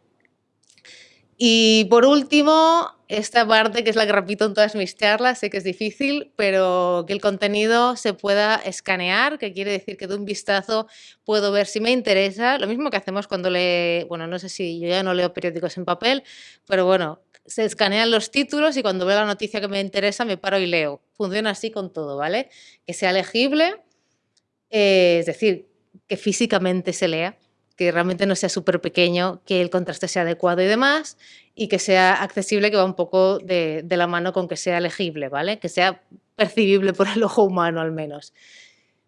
B: Y por último, esta parte que es la que repito en todas mis charlas, sé que es difícil, pero que el contenido se pueda escanear, que quiere decir que de un vistazo puedo ver si me interesa, lo mismo que hacemos cuando le, bueno, no sé si yo ya no leo periódicos en papel, pero bueno, se escanean los títulos y cuando veo la noticia que me interesa me paro y leo. Funciona así con todo, ¿vale? Que sea legible, eh, es decir, que físicamente se lea, que realmente no sea súper pequeño, que el contraste sea adecuado y demás, y que sea accesible, que va un poco de, la mano con que sea legible, ¿vale? Que sea percibible por el ojo humano al menos.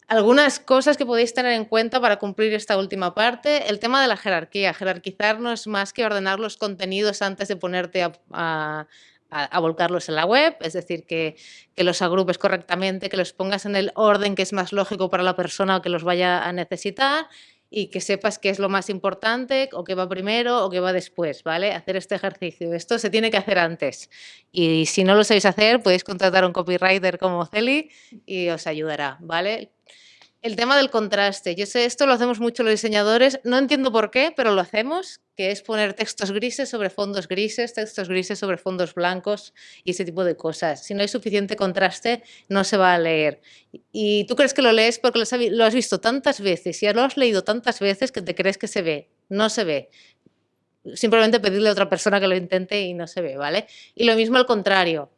B: Algunas cosas que podéis tener en cuenta para cumplir esta última parte, el tema de la jerarquía. Jerarquizar no es más que ordenar los contenidos antes de ponerte a, volcarlos en la web, es decir, que, que, los agrupes correctamente, que los pongas en el orden que es más lógico para la persona que los vaya a necesitar y que sepas qué es lo más importante o qué va primero o qué va después, ¿vale? Hacer este ejercicio. Esto se tiene que hacer antes. Y si no lo sabéis hacer, podéis contratar a un copywriter como Celi y os ayudará, ¿vale? El tema del contraste. Yo sé, esto lo hacemos mucho los diseñadores. No entiendo por qué, pero lo hacemos, que es poner textos grises sobre fondos grises, textos grises sobre fondos blancos y ese tipo de cosas. Si no hay suficiente contraste, no se va a leer. Y tú crees que lo lees porque lo has visto tantas veces y lo has leído tantas veces que te crees que se ve. No se ve. Simplemente pedirle a otra persona que lo intente y no se ve, ¿vale? Y lo mismo al contrario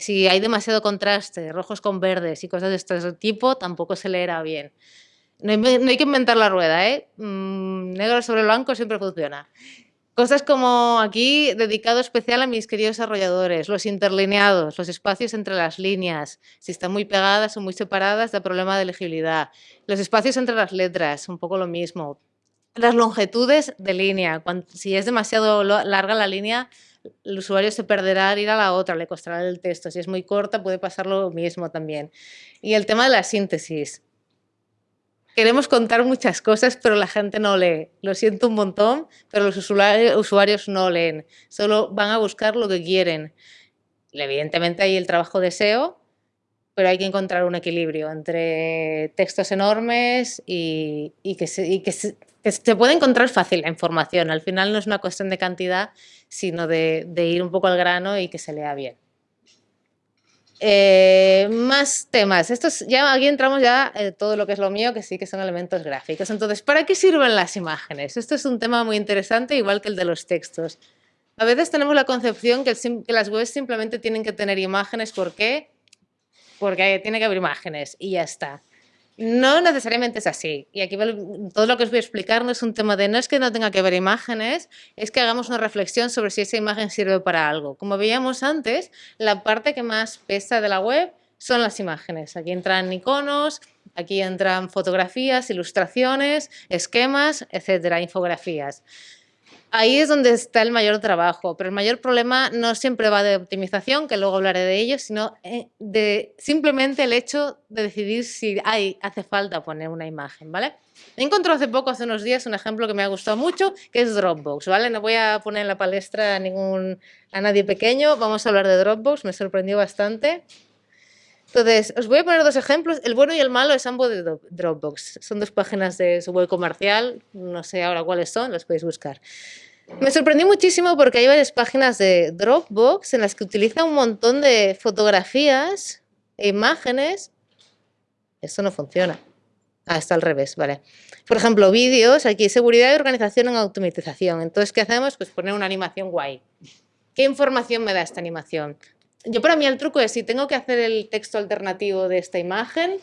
B: si hay demasiado contraste, rojos con verdes y cosas de este tipo, tampoco se leerá bien. No hay, que inventar la rueda, ¿eh? Mm, negro sobre blanco siempre funciona. Cosas como aquí, dedicado especial a mis queridos desarrolladores, los interlineados, los espacios entre las líneas, si están muy pegadas o muy separadas, da problema de legibilidad. Los espacios entre las letras, un poco lo mismo. Las longitudes de línea, si es demasiado larga la línea, el usuario se perderá al ir a la otra, le costará el texto. Si es muy corta, puede pasar lo mismo también. Y el tema de la síntesis. Queremos contar muchas cosas, pero la gente no lee. Lo siento un montón, pero los usuarios no leen. Solo van a buscar lo que quieren. evidentemente hay el trabajo de SEO, pero hay que encontrar un equilibrio entre textos enormes y, que, se, que, se, puede encontrar fácil la información. Al final no es una cuestión de cantidad, sino de, ir un poco al grano y que se lea bien. Eh, más temas. Estos, ya aquí entramos ya en todo lo que es lo mío, que sí que son elementos gráficos. Entonces, ¿para qué sirven las imágenes? Esto es un tema muy interesante, igual que el de los textos. A veces tenemos la concepción que, que las webs simplemente tienen que tener imágenes. ¿Por qué? porque tiene que haber imágenes y ya está. No necesariamente es así. Y aquí todo lo que os voy a explicar no es un tema de no es que no tenga que haber imágenes, es que hagamos una reflexión sobre si esa imagen sirve para algo. Como veíamos antes, la parte que más pesa de la web son las imágenes. Aquí entran iconos, aquí entran fotografías, ilustraciones, esquemas, etcétera, infografías ahí es donde está el mayor trabajo, pero el mayor problema no siempre va de optimización, que luego hablaré de ello, sino eh, de simplemente el hecho de decidir si hay, hace falta poner una imagen, ¿vale? He encontrado hace poco, hace unos días, un ejemplo que me ha gustado mucho, que es Dropbox, ¿vale? No voy a poner en la palestra a, a nadie pequeño, vamos a hablar de Dropbox, me sorprendió bastante. Entonces, os voy a poner dos ejemplos. El bueno y el malo es ambos de Dropbox. Son dos páginas de su web comercial. No sé ahora cuáles son, las podéis buscar. Me sorprendió muchísimo porque hay varias páginas de Dropbox en las que utiliza un montón de fotografías e imágenes. Esto no funciona. Ah, está al revés, vale. Por ejemplo, vídeos, aquí seguridad y organización en automatización. Entonces, ¿qué hacemos? Pues poner una animación guay. ¿Qué información me da esta animación? Yo para mí el truco es, si tengo que hacer el texto alternativo de esta imagen,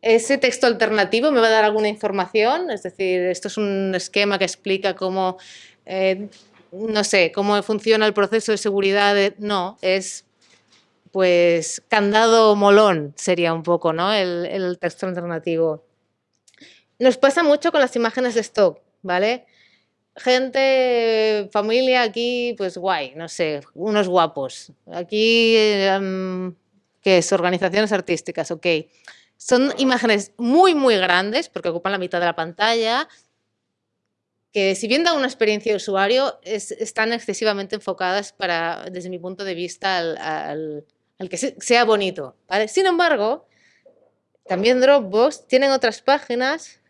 B: ese texto alternativo me va a dar alguna información, es decir, esto es un esquema que explica cómo, eh, no sé, cómo funciona el proceso de seguridad. no, es pues candado molón sería un poco ¿no? el, el texto alternativo. Nos pasa mucho con las imágenes de stock, ¿vale? Gente, familia aquí, pues guay, no sé, unos guapos. Aquí, em, ¿qué es? Organizaciones artísticas, ok. Son imágenes muy, muy grandes, porque ocupan la mitad de la pantalla, que si bien dan una experiencia de usuario, están excesivamente enfocadas para, desde mi punto de vista, al, que sea bonito. Sin embargo, también Dropbox tienen otras páginas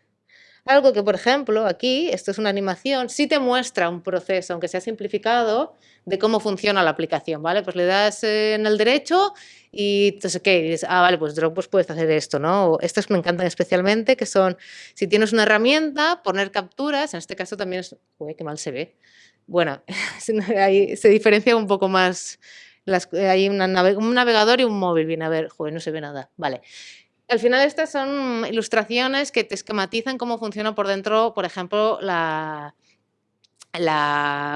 B: algo que, por ejemplo, aquí, esto es una animación, sí te muestra un proceso, aunque sea simplificado, de cómo funciona la aplicación, ¿vale? Pues le das en el derecho y entonces, ¿qué? dices, ah, vale, pues Dropbox puedes hacer esto, ¿no? estos me encantan especialmente, que son, si tienes una herramienta, poner capturas, en este caso también es, uy, qué mal se ve. Bueno, ahí se diferencia un poco más, hay un navegador y un móvil, viene a ver, joder, no se ve nada, vale. Al final estas son ilustraciones que te esquematizan cómo funciona por dentro, por ejemplo, la,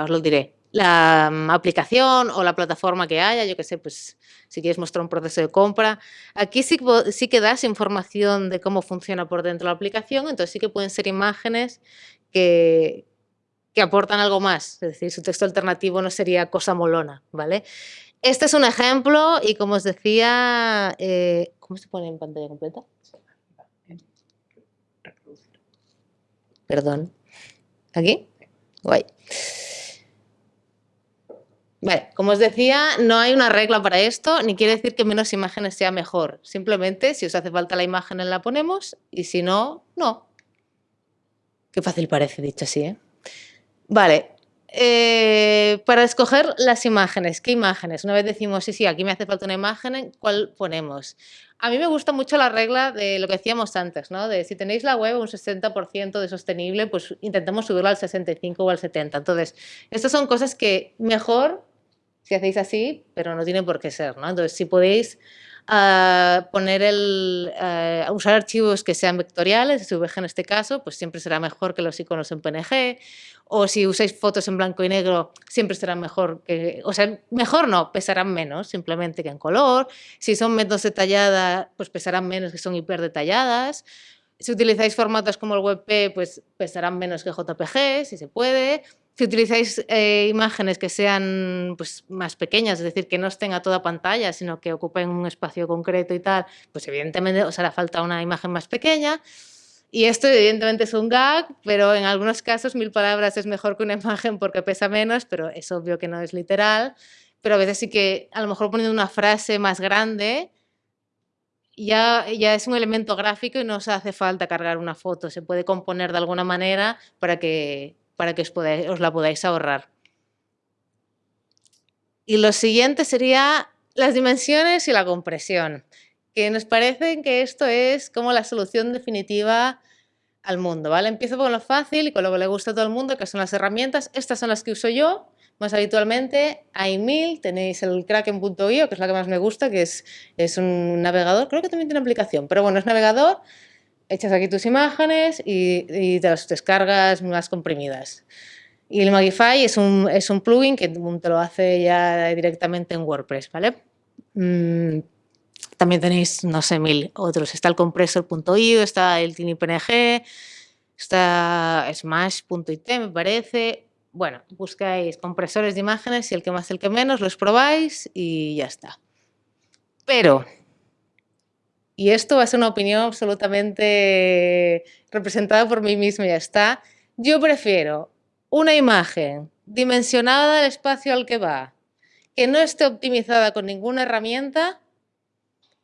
B: os lo diré, la mm, aplicación o la plataforma que haya, yo que sé, pues si quieres mostrar un proceso de compra. Aquí sí, sí que das información de cómo funciona por dentro la aplicación, entonces sí que pueden ser imágenes que, que aportan algo más, es decir, su texto alternativo no sería cosa molona, ¿vale? Este es un ejemplo y como os decía, eh, ¿cómo se pone en pantalla completa? Perdón. ¿Aquí? Guay. Vale, como os decía, no hay una regla para esto, ni quiere decir que menos imágenes sea mejor. Simplemente, si os hace falta la imagen, la ponemos, y si no, no. Qué fácil parece, dicho así, ¿eh? Vale, eh, para escoger las imágenes, ¿qué imágenes? Una vez decimos, sí, sí, aquí me hace falta una imagen, ¿cuál ponemos? A mí me gusta mucho la regla de lo que decíamos antes, ¿no? De si tenéis la web un 60% de sostenible, pues intentemos subirla al 65 o al 70. Entonces, estas son cosas que mejor si hacéis así, pero no tiene por qué ser, ¿no? Entonces, si podéis uh, poner el, uh, usar archivos que sean vectoriales, SVG en este caso, pues siempre será mejor que los iconos en PNG, o si usáis fotos en blanco y negro, siempre será mejor que, o sea, mejor no, pesarán menos simplemente que en color, si son menos detalladas, pues pesarán menos que son hiper detalladas, si utilizáis formatos como el WebP, pues pesarán menos que JPG, si se puede, si utilizáis eh, imágenes que sean pues, más pequeñas, es decir, que no estén a toda pantalla, sino que ocupen un espacio concreto y tal, pues evidentemente os hará falta una imagen más pequeña. Y esto evidentemente es un gag, pero en algunos casos mil palabras es mejor que una imagen porque pesa menos, pero es obvio que no es literal. Pero a veces sí que a lo mejor poniendo una frase más grande ya, ya es un elemento gráfico y no os hace falta cargar una foto, se puede componer de alguna manera para que para que os, la podáis ahorrar. Y lo siguiente sería las dimensiones y la compresión, que nos parece que esto es como la solución definitiva al mundo. ¿vale? Empiezo con lo fácil y con lo que le gusta a todo el mundo, que son las herramientas. Estas son las que uso yo más habitualmente. Hay mil, tenéis el kraken.io, que es la que más me gusta, que es, es un navegador, creo que también tiene aplicación, pero bueno, es navegador echas aquí tus imágenes y, te las descargas más comprimidas. Y el Magify es un, es un plugin que te lo hace ya directamente en WordPress, ¿vale? Mm, también tenéis, no sé, mil otros. Está el compressor.io, está el TinyPNG, está Smash.it, me parece. Bueno, buscáis compresores de imágenes y el que más, el que menos, los probáis y ya está. Pero y esto va a ser una opinión absolutamente representada por mí misma y ya está. Yo prefiero una imagen dimensionada al espacio al que va, que no esté optimizada con ninguna herramienta,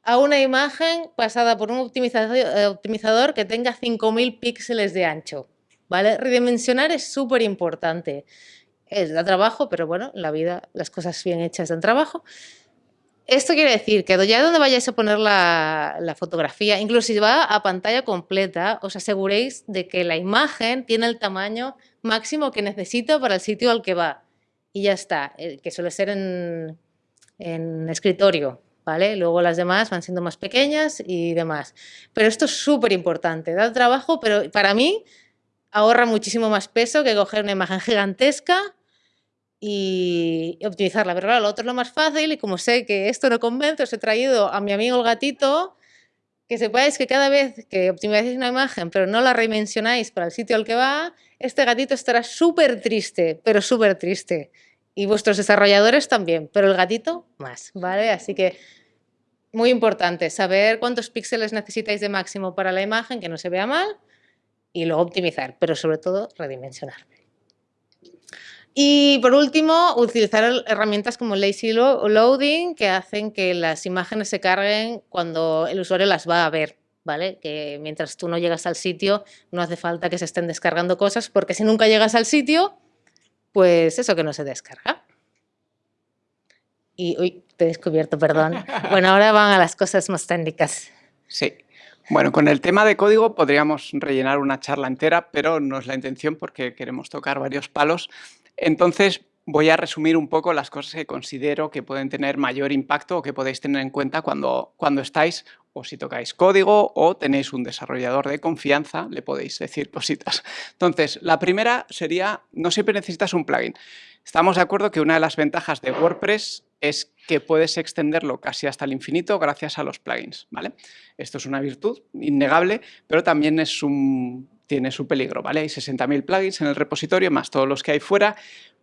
B: a una imagen pasada por un optimizador, que tenga 5.000 píxeles de ancho. ¿vale? Redimensionar es súper importante. Da trabajo, pero bueno, en la vida las cosas bien hechas dan trabajo. Esto quiere decir que ya donde vayáis a poner la, fotografía, incluso si va a pantalla completa, os aseguréis de que la imagen tiene el tamaño máximo que necesita para el sitio al que va. Y ya está, eh, que suele ser en, escritorio, ¿vale? Luego las demás van siendo más pequeñas y demás. Pero esto es súper importante, da trabajo, pero para mí ahorra muchísimo más peso que coger una imagen gigantesca y optimizarla. Pero claro, lo otro es lo más fácil y como sé que esto no convence, os he traído a mi amigo el gatito que sepáis que cada vez que optimizáis una imagen pero no la redimensionáis para el sitio al que va, este gatito estará súper triste, pero súper triste. Y vuestros desarrolladores también, pero el gatito más, ¿vale? Así que muy importante saber cuántos píxeles necesitáis de máximo para la imagen, que no se vea mal, y luego optimizar, pero sobre todo redimensionar. Y por último, utilizar herramientas como Lazy Loading que hacen que las imágenes se carguen cuando el usuario las va a ver. ¿Vale? Que mientras tú no llegas al sitio no hace falta que se estén descargando cosas porque si nunca llegas al sitio, pues eso que no se descarga. Y, uy, te he descubierto, perdón. Bueno, ahora van a las cosas más técnicas.
C: Sí. Bueno, con el tema de código podríamos rellenar una charla entera, pero no es la intención porque queremos tocar varios palos. Entonces, voy a resumir un poco las cosas que considero que pueden tener mayor impacto o que podéis tener en cuenta cuando, cuando estáis o si tocáis código o tenéis un desarrollador de confianza, le podéis decir cositas. Entonces, la primera sería, no siempre necesitas un plugin. Estamos de acuerdo que una de las ventajas de WordPress es que puedes extenderlo casi hasta el infinito gracias a los plugins. ¿vale? Esto es una virtud innegable, pero también es un, tiene su peligro, ¿vale? Hay 60.000 plugins en el repositorio, más todos los que hay fuera.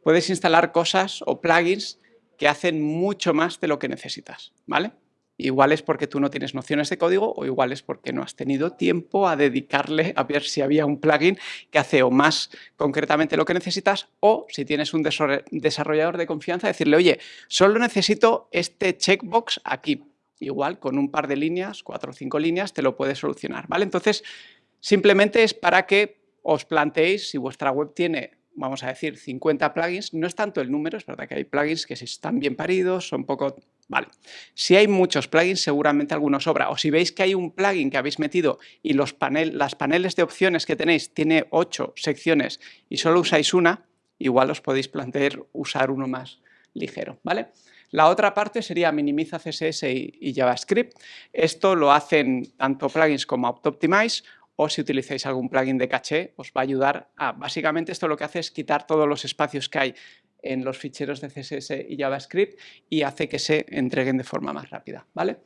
C: Puedes instalar cosas o plugins que hacen mucho más de lo que necesitas, ¿vale? Igual es porque tú no tienes nociones de código o igual es porque no has tenido tiempo a dedicarle a ver si había un plugin que hace o más concretamente lo que necesitas o si tienes un desarrollador de confianza, decirle, oye, solo necesito este checkbox aquí. Igual con un par de líneas, cuatro o cinco líneas, te lo puede solucionar. ¿vale? Entonces, simplemente es para que os planteéis si vuestra web tiene vamos a decir, 50 plugins, no es tanto el número, es verdad que hay plugins que si están bien paridos, son poco... Vale, si hay muchos plugins, seguramente alguno sobra. O si veis que hay un plugin que habéis metido y los panel, las paneles de opciones que tenéis tiene 8 secciones y solo usáis una, igual os podéis plantear usar uno más ligero, ¿vale? La otra parte sería minimiza CSS y, y JavaScript. Esto lo hacen tanto plugins como Optimize o si utilizáis algún plugin de caché, os va a ayudar a... Básicamente esto lo que hace es quitar todos los espacios que hay en los ficheros de CSS y JavaScript y hace que se entreguen de forma más rápida, ¿vale?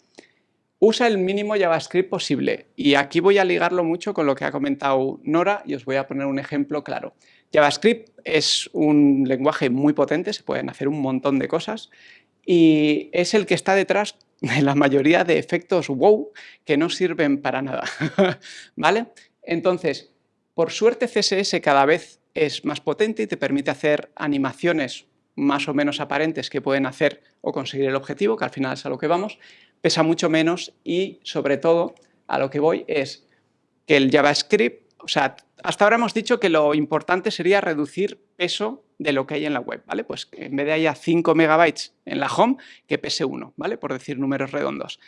C: Usa el mínimo JavaScript posible y aquí voy a ligarlo mucho con lo que ha comentado Nora y os voy a poner un ejemplo claro. JavaScript es un lenguaje muy potente, se pueden hacer un montón de cosas y es el que está detrás la mayoría de efectos wow que no sirven para nada, ¿vale? Entonces, por suerte CSS cada vez es más potente y te permite hacer animaciones más o menos aparentes que pueden hacer o conseguir el objetivo, que al final es a lo que vamos, pesa mucho menos y sobre todo a lo que voy es que el JavaScript, o sea, hasta ahora hemos dicho que lo importante sería reducir peso de lo que hay en la web, ¿vale? Pues en vez de haya 5 megabytes en la home, que pese 1, ¿vale? Por decir números redondos.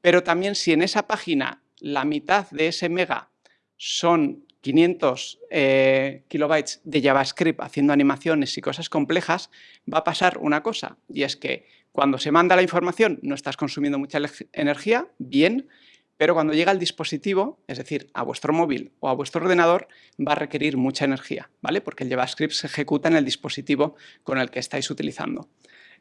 C: Pero también si en esa página la mitad de ese mega son 500 eh, kilobytes de JavaScript haciendo animaciones y cosas complejas, va a pasar una cosa, y es que cuando se manda la información no estás consumiendo mucha energía, bien, pero cuando llega al dispositivo, es decir, a vuestro móvil o a vuestro ordenador, va a requerir mucha energía, ¿vale? Porque el JavaScript se ejecuta en el dispositivo con el que estáis utilizando.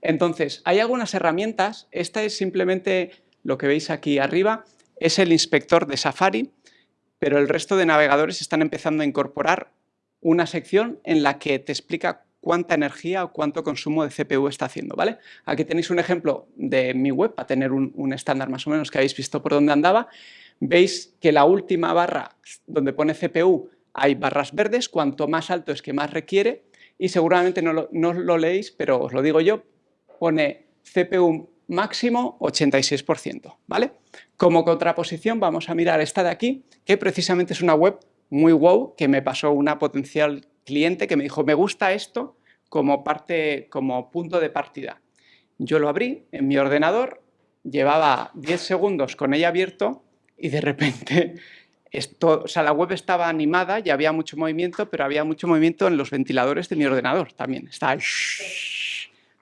C: Entonces, hay algunas herramientas, esta es simplemente lo que veis aquí arriba, es el inspector de Safari, pero el resto de navegadores están empezando a incorporar una sección en la que te explica cuánta energía o cuánto consumo de CPU está haciendo, ¿vale? Aquí tenéis un ejemplo de mi web para tener un, estándar más o menos que habéis visto por dónde andaba. Veis que la última barra donde pone CPU hay barras verdes, cuanto más alto es que más requiere y seguramente no lo, no lo leéis, pero os lo digo yo, pone CPU máximo 86%, ¿vale? Como contraposición vamos a mirar esta de aquí, que precisamente es una web muy wow, que me pasó una potencial cliente que me dijo, me gusta esto como, parte, como punto de partida. Yo lo abrí en mi ordenador, llevaba 10 segundos con ella abierto y de repente esto, o sea, la web estaba animada y había mucho movimiento, pero había mucho movimiento en los ventiladores de mi ordenador también. Está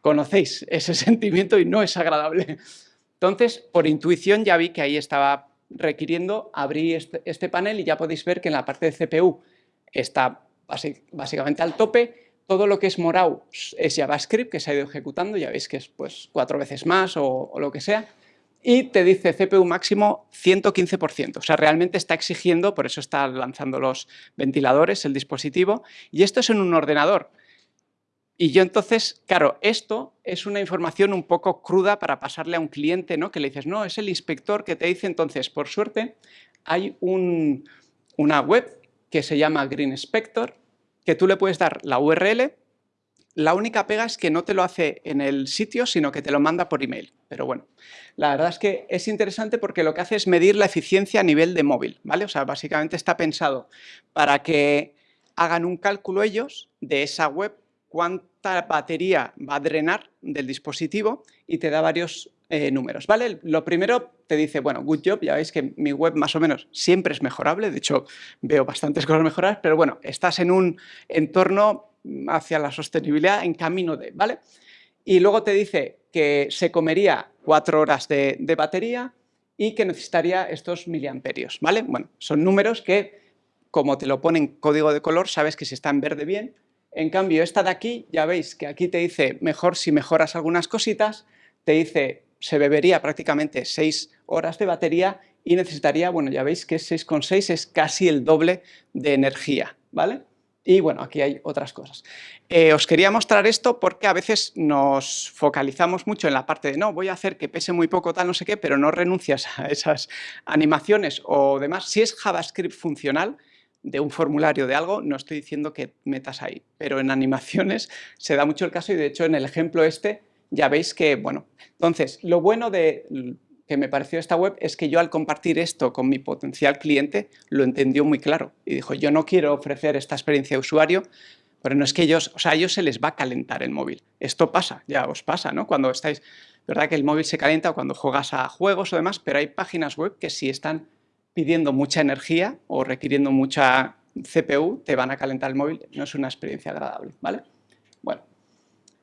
C: Conocéis ese sentimiento y no es agradable. Entonces, por intuición ya vi que ahí estaba requiriendo, abrí este, este panel y ya podéis ver que en la parte de CPU está básicamente al tope. Todo lo que es morado es JavaScript que se ha ido ejecutando, ya veis que es pues, cuatro veces más o, lo que sea. Y te dice CPU máximo 115%, o sea, realmente está exigiendo, por eso está lanzando los ventiladores, el dispositivo, y esto es en un ordenador. Y yo entonces, claro, esto es una información un poco cruda para pasarle a un cliente, ¿no? Que le dices, no, es el inspector que te dice, entonces, por suerte, hay una web que se llama Green Inspector, que tú le puedes dar la URL, la única pega es que no te lo hace en el sitio, sino que te lo manda por email. Pero bueno, la verdad es que es interesante porque lo que hace es medir la eficiencia a nivel de móvil, ¿vale? O sea, básicamente está pensado para que hagan un cálculo ellos de esa web, cuánta batería va a drenar del dispositivo y te da varios eh, números, ¿vale? Lo primero te dice, bueno, good job, ya veis que mi web más o menos siempre es mejorable, de hecho veo bastantes cosas mejoradas, pero bueno, estás en un entorno hacia la sostenibilidad en camino de, ¿vale? Y luego te dice que se comería cuatro horas de, batería y que necesitaría estos miliamperios, ¿vale? Bueno, son números que, como te lo ponen código de color, sabes que si está en verde bien. En cambio, esta de aquí, ya veis que aquí te dice mejor si mejoras algunas cositas, te dice se bebería prácticamente 6 horas de batería y necesitaría, bueno, ya veis que 6,6 es casi el doble de energía, ¿vale? Y bueno, aquí hay otras cosas. Eh, os quería mostrar esto porque a veces nos focalizamos mucho en la parte de no, voy a hacer que pese muy poco tal no sé qué, pero no renuncias a esas animaciones o demás. Si es JavaScript funcional, de un formulario de algo, no estoy diciendo que metas ahí, pero en animaciones se da mucho el caso y de hecho en el ejemplo este ya veis que, bueno, entonces lo bueno de que me pareció esta web es que yo al compartir esto con mi potencial cliente lo entendió muy claro y dijo yo no quiero ofrecer esta experiencia de usuario pero no es que ellos, o sea, a ellos se les va a calentar el móvil. Esto pasa, ya os pasa, ¿no? Cuando estáis, verdad que el móvil se calienta cuando juegas a juegos o demás, pero hay páginas web que si están pidiendo mucha energía o requiriendo mucha CPU, te van a calentar el móvil, no es una experiencia agradable, ¿vale? Bueno,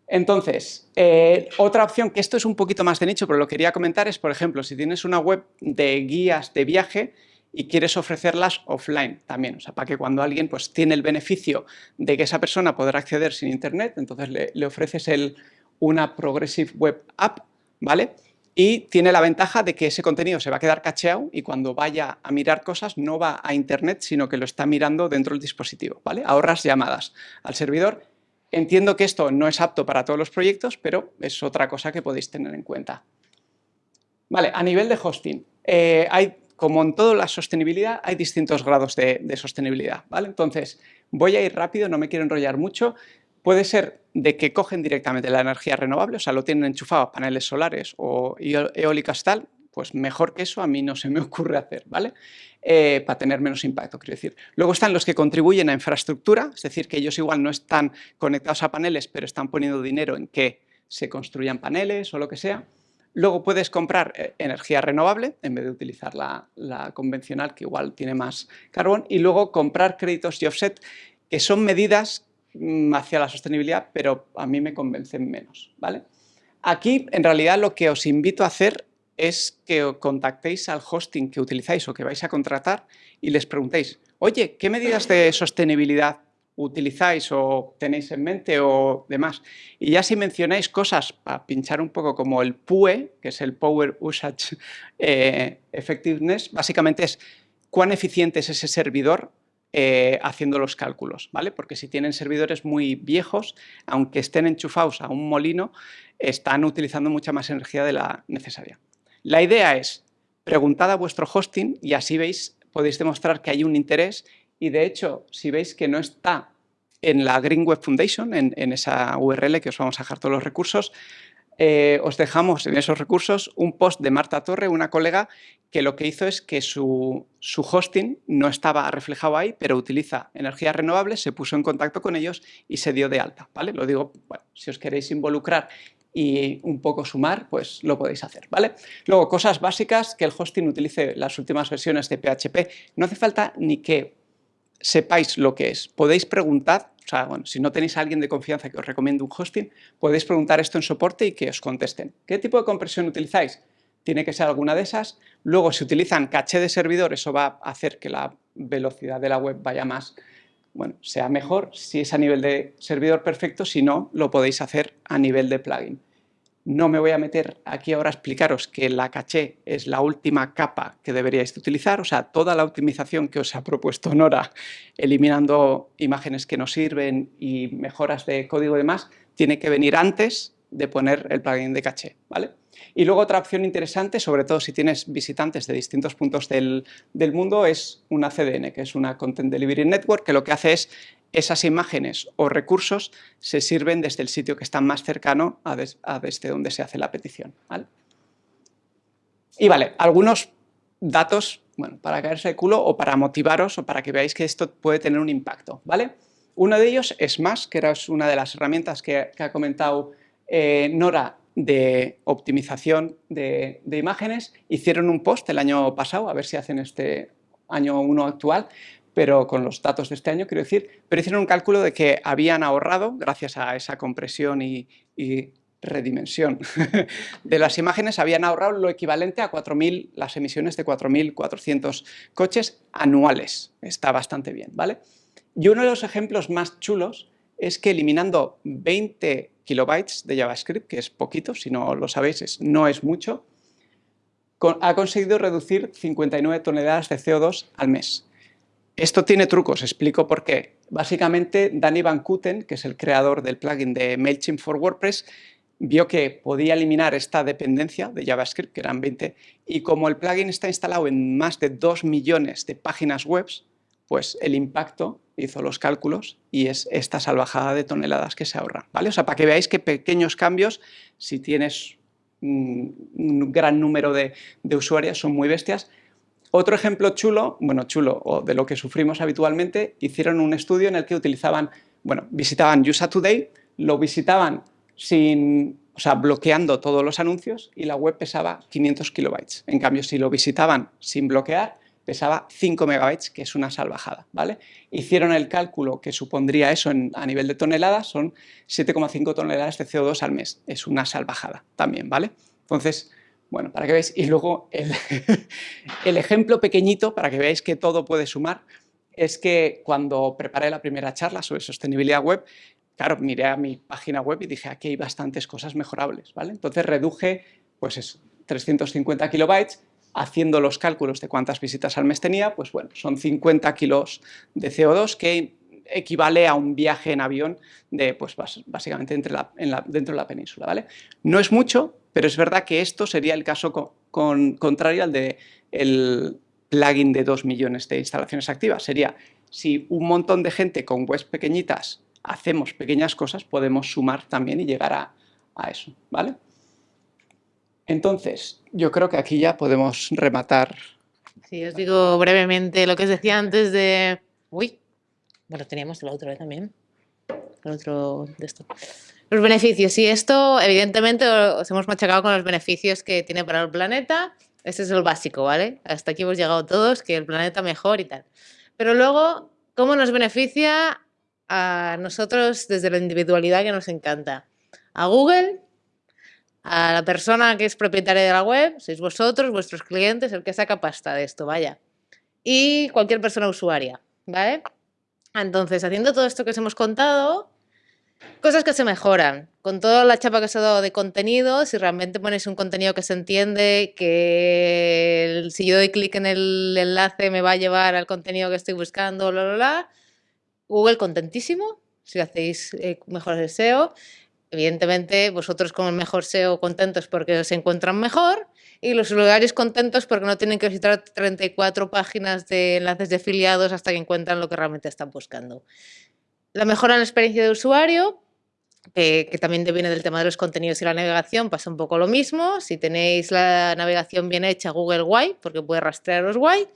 C: entonces, eh, otra opción, que esto es un poquito más de nicho, pero lo quería comentar, es, por ejemplo, si tienes una web de guías de viaje y quieres ofrecerlas offline también, o sea, para que cuando alguien pues, tiene el beneficio de que esa persona podrá acceder sin internet, entonces le, ofreces el, una Progressive Web App, ¿vale? y tiene la ventaja de que ese contenido se va a quedar cacheado y cuando vaya a mirar cosas no va a internet, sino que lo está mirando dentro del dispositivo, ¿vale? Ahorras llamadas al servidor. Entiendo que esto no es apto para todos los proyectos, pero es otra cosa que podéis tener en cuenta. Vale, a nivel de hosting, eh, hay, como en toda la sostenibilidad, hay distintos grados de, sostenibilidad, ¿vale? Entonces, voy a ir rápido, no me quiero enrollar mucho. Puede ser de que cogen directamente la energía renovable, o sea, lo tienen enchufado a paneles solares o eólicas tal, pues mejor que eso a mí no se me ocurre hacer, ¿vale? Eh, para tener menos impacto, quiero decir. Luego están los que contribuyen a infraestructura, es decir, que ellos igual no están conectados a paneles, pero están poniendo dinero en que se construyan paneles o lo que sea. Luego puedes comprar eh, energía renovable en vez de utilizar la, la, convencional, que igual tiene más carbón, y luego comprar créditos y offset, que son medidas Mm, hacia la sostenibilidad, pero a mí me convencen menos. ¿vale? Aquí, en realidad, lo que os invito a hacer es que contactéis al hosting que utilizáis o que vais a contratar y les preguntéis, oye, ¿qué medidas de sostenibilidad utilizáis o tenéis en mente o demás? Y ya si mencionáis cosas para pinchar un poco como el PUE, que es el Power Usage eh, Effectiveness, básicamente es cuán eficiente es ese servidor eh, haciendo los cálculos, ¿vale? Porque si tienen servidores muy viejos, aunque estén enchufados a un molino, están utilizando mucha más energía de la necesaria. La idea es, preguntad a vuestro hosting y así veis, podéis demostrar que hay un interés y de hecho, si veis que no está en la Green Web Foundation, en, esa URL que os vamos a dejar todos los recursos, eh, os dejamos en esos recursos un post de Marta Torre, una colega, que lo que hizo es que su, hosting no estaba reflejado ahí, pero utiliza energías renovables, se puso en contacto con ellos y se dio de alta. ¿vale? Lo digo, bueno, si os queréis involucrar y un poco sumar, pues lo podéis hacer, ¿vale? Luego, cosas básicas, que el hosting utilice las últimas versiones de PHP. No hace falta ni que sepáis lo que es. Podéis preguntar o sea, bueno, si no tenéis a alguien de confianza que os recomiende un hosting, podéis preguntar esto en soporte y que os contesten. ¿Qué tipo de compresión utilizáis? Tiene que ser alguna de esas. Luego, si utilizan caché de servidor, eso va a hacer que la velocidad de la web vaya más, bueno, sea mejor. Si es a nivel de servidor, perfecto. Si no, lo podéis hacer a nivel de plugin. No me voy a meter aquí ahora a explicaros que la caché es la última capa que deberíais utilizar, o sea, toda la optimización que os ha propuesto Nora, eliminando imágenes que no sirven y mejoras de código y demás, tiene que venir antes de poner el plugin de caché, ¿vale? Y luego otra opción interesante, sobre todo si tienes visitantes de distintos puntos del, del, mundo, es una CDN, que es una Content Delivery Network, que lo que hace es esas imágenes o recursos se sirven desde el sitio que está más cercano a, desde donde se hace la petición. Y vale, algunos datos bueno, para caerse de culo o para motivaros o para que veáis que esto puede tener un impacto. ¿vale? Uno de ellos es más, que era una de las herramientas que, ha comentado eh, Nora de optimización de, imágenes. Hicieron un post el año pasado, a ver si hacen este año 1 actual, pero con los datos de este año, quiero decir, pero hicieron un cálculo de que habían ahorrado, gracias a esa compresión y, redimensión de las imágenes, habían ahorrado lo equivalente a 4.000, las emisiones de 4.400 coches anuales. Está bastante bien, ¿vale? Y uno de los ejemplos más chulos es que eliminando 20 kilobytes de JavaScript, que es poquito, si no lo sabéis, no es mucho, ha conseguido reducir 59 toneladas de CO2 al mes. Esto tiene trucos, explico por qué. Básicamente, Danny Van Kuten, que es el creador del plugin de MailChimp for WordPress, vio que podía eliminar esta dependencia de JavaScript, que eran 20, y como el plugin está instalado en más de 2 millones de páginas web, pues el impacto hizo los cálculos y es esta salvajada de toneladas que se ahorran. ¿vale? O sea, para que veáis que pequeños cambios, si tienes un gran número de, de usuarios, son muy bestias. Otro ejemplo chulo, bueno, chulo, o de lo que sufrimos habitualmente, hicieron un estudio en el que utilizaban, bueno, visitaban USA Today, lo visitaban sin, o sea, bloqueando todos los anuncios y la web pesaba 500 kilobytes. En cambio, si lo visitaban sin bloquear, pesaba 5 megabytes, que es una salvajada, ¿vale? Hicieron el cálculo que supondría eso a nivel de toneladas, son 7,5 toneladas de CO2 al mes. Es una salvajada también, ¿vale? Entonces, bueno, para que veáis, y luego el, ejemplo pequeñito para que veáis que todo puede sumar es que cuando preparé la primera charla sobre sostenibilidad web, claro, miré a mi página web y dije, aquí hay bastantes cosas mejorables, ¿vale? Entonces reduje, pues eso, 350 kilobytes, haciendo los cálculos de cuántas visitas al mes tenía, pues bueno, son 50 kilos de CO2 que equivale a un viaje en avión de, pues básicamente dentro de la península, ¿vale? No es mucho, pero es verdad que esto sería el caso con, contrario al del el plugin de 2 millones de instalaciones activas. Sería, si un montón de gente con webs pequeñitas hacemos pequeñas cosas, podemos sumar también y llegar a, a eso, ¿vale? Entonces, yo creo que aquí ya podemos rematar.
B: Sí, os digo brevemente lo que os decía antes de... Uy, bueno, teníamos la otra vez también. El otro de esto. Los beneficios. Y esto, evidentemente, os hemos machacado con los beneficios que tiene para el planeta. Este es el básico, ¿vale? Hasta aquí hemos llegado todos, que el planeta mejor y tal. Pero luego, ¿cómo nos beneficia a nosotros desde la individualidad que nos encanta? A Google, a la persona que es propietaria de la web, sois vosotros, vuestros clientes, el que saca pasta de esto, vaya. Y cualquier persona usuaria, ¿vale? Entonces, haciendo todo esto que os hemos contado, cosas que se mejoran. Con toda la chapa que se ha dado de contenido, si realmente pones un contenido que se entiende, que si yo doy clic en el enlace me va a llevar al contenido que estoy buscando, bla, bla, bla. Google contentísimo, si hacéis eh, mejor el SEO. Evidentemente, vosotros con el mejor SEO contentos porque os encuentran mejor y los usuarios contentos porque no tienen que visitar 34 páginas de enlaces de afiliados hasta que encuentran lo que realmente están buscando. La mejora en la experiencia de usuario, que, también viene del tema de los contenidos y la navegación, pasa un poco lo mismo. Si tenéis la navegación bien hecha, Google guay, porque puede rastrearos guay.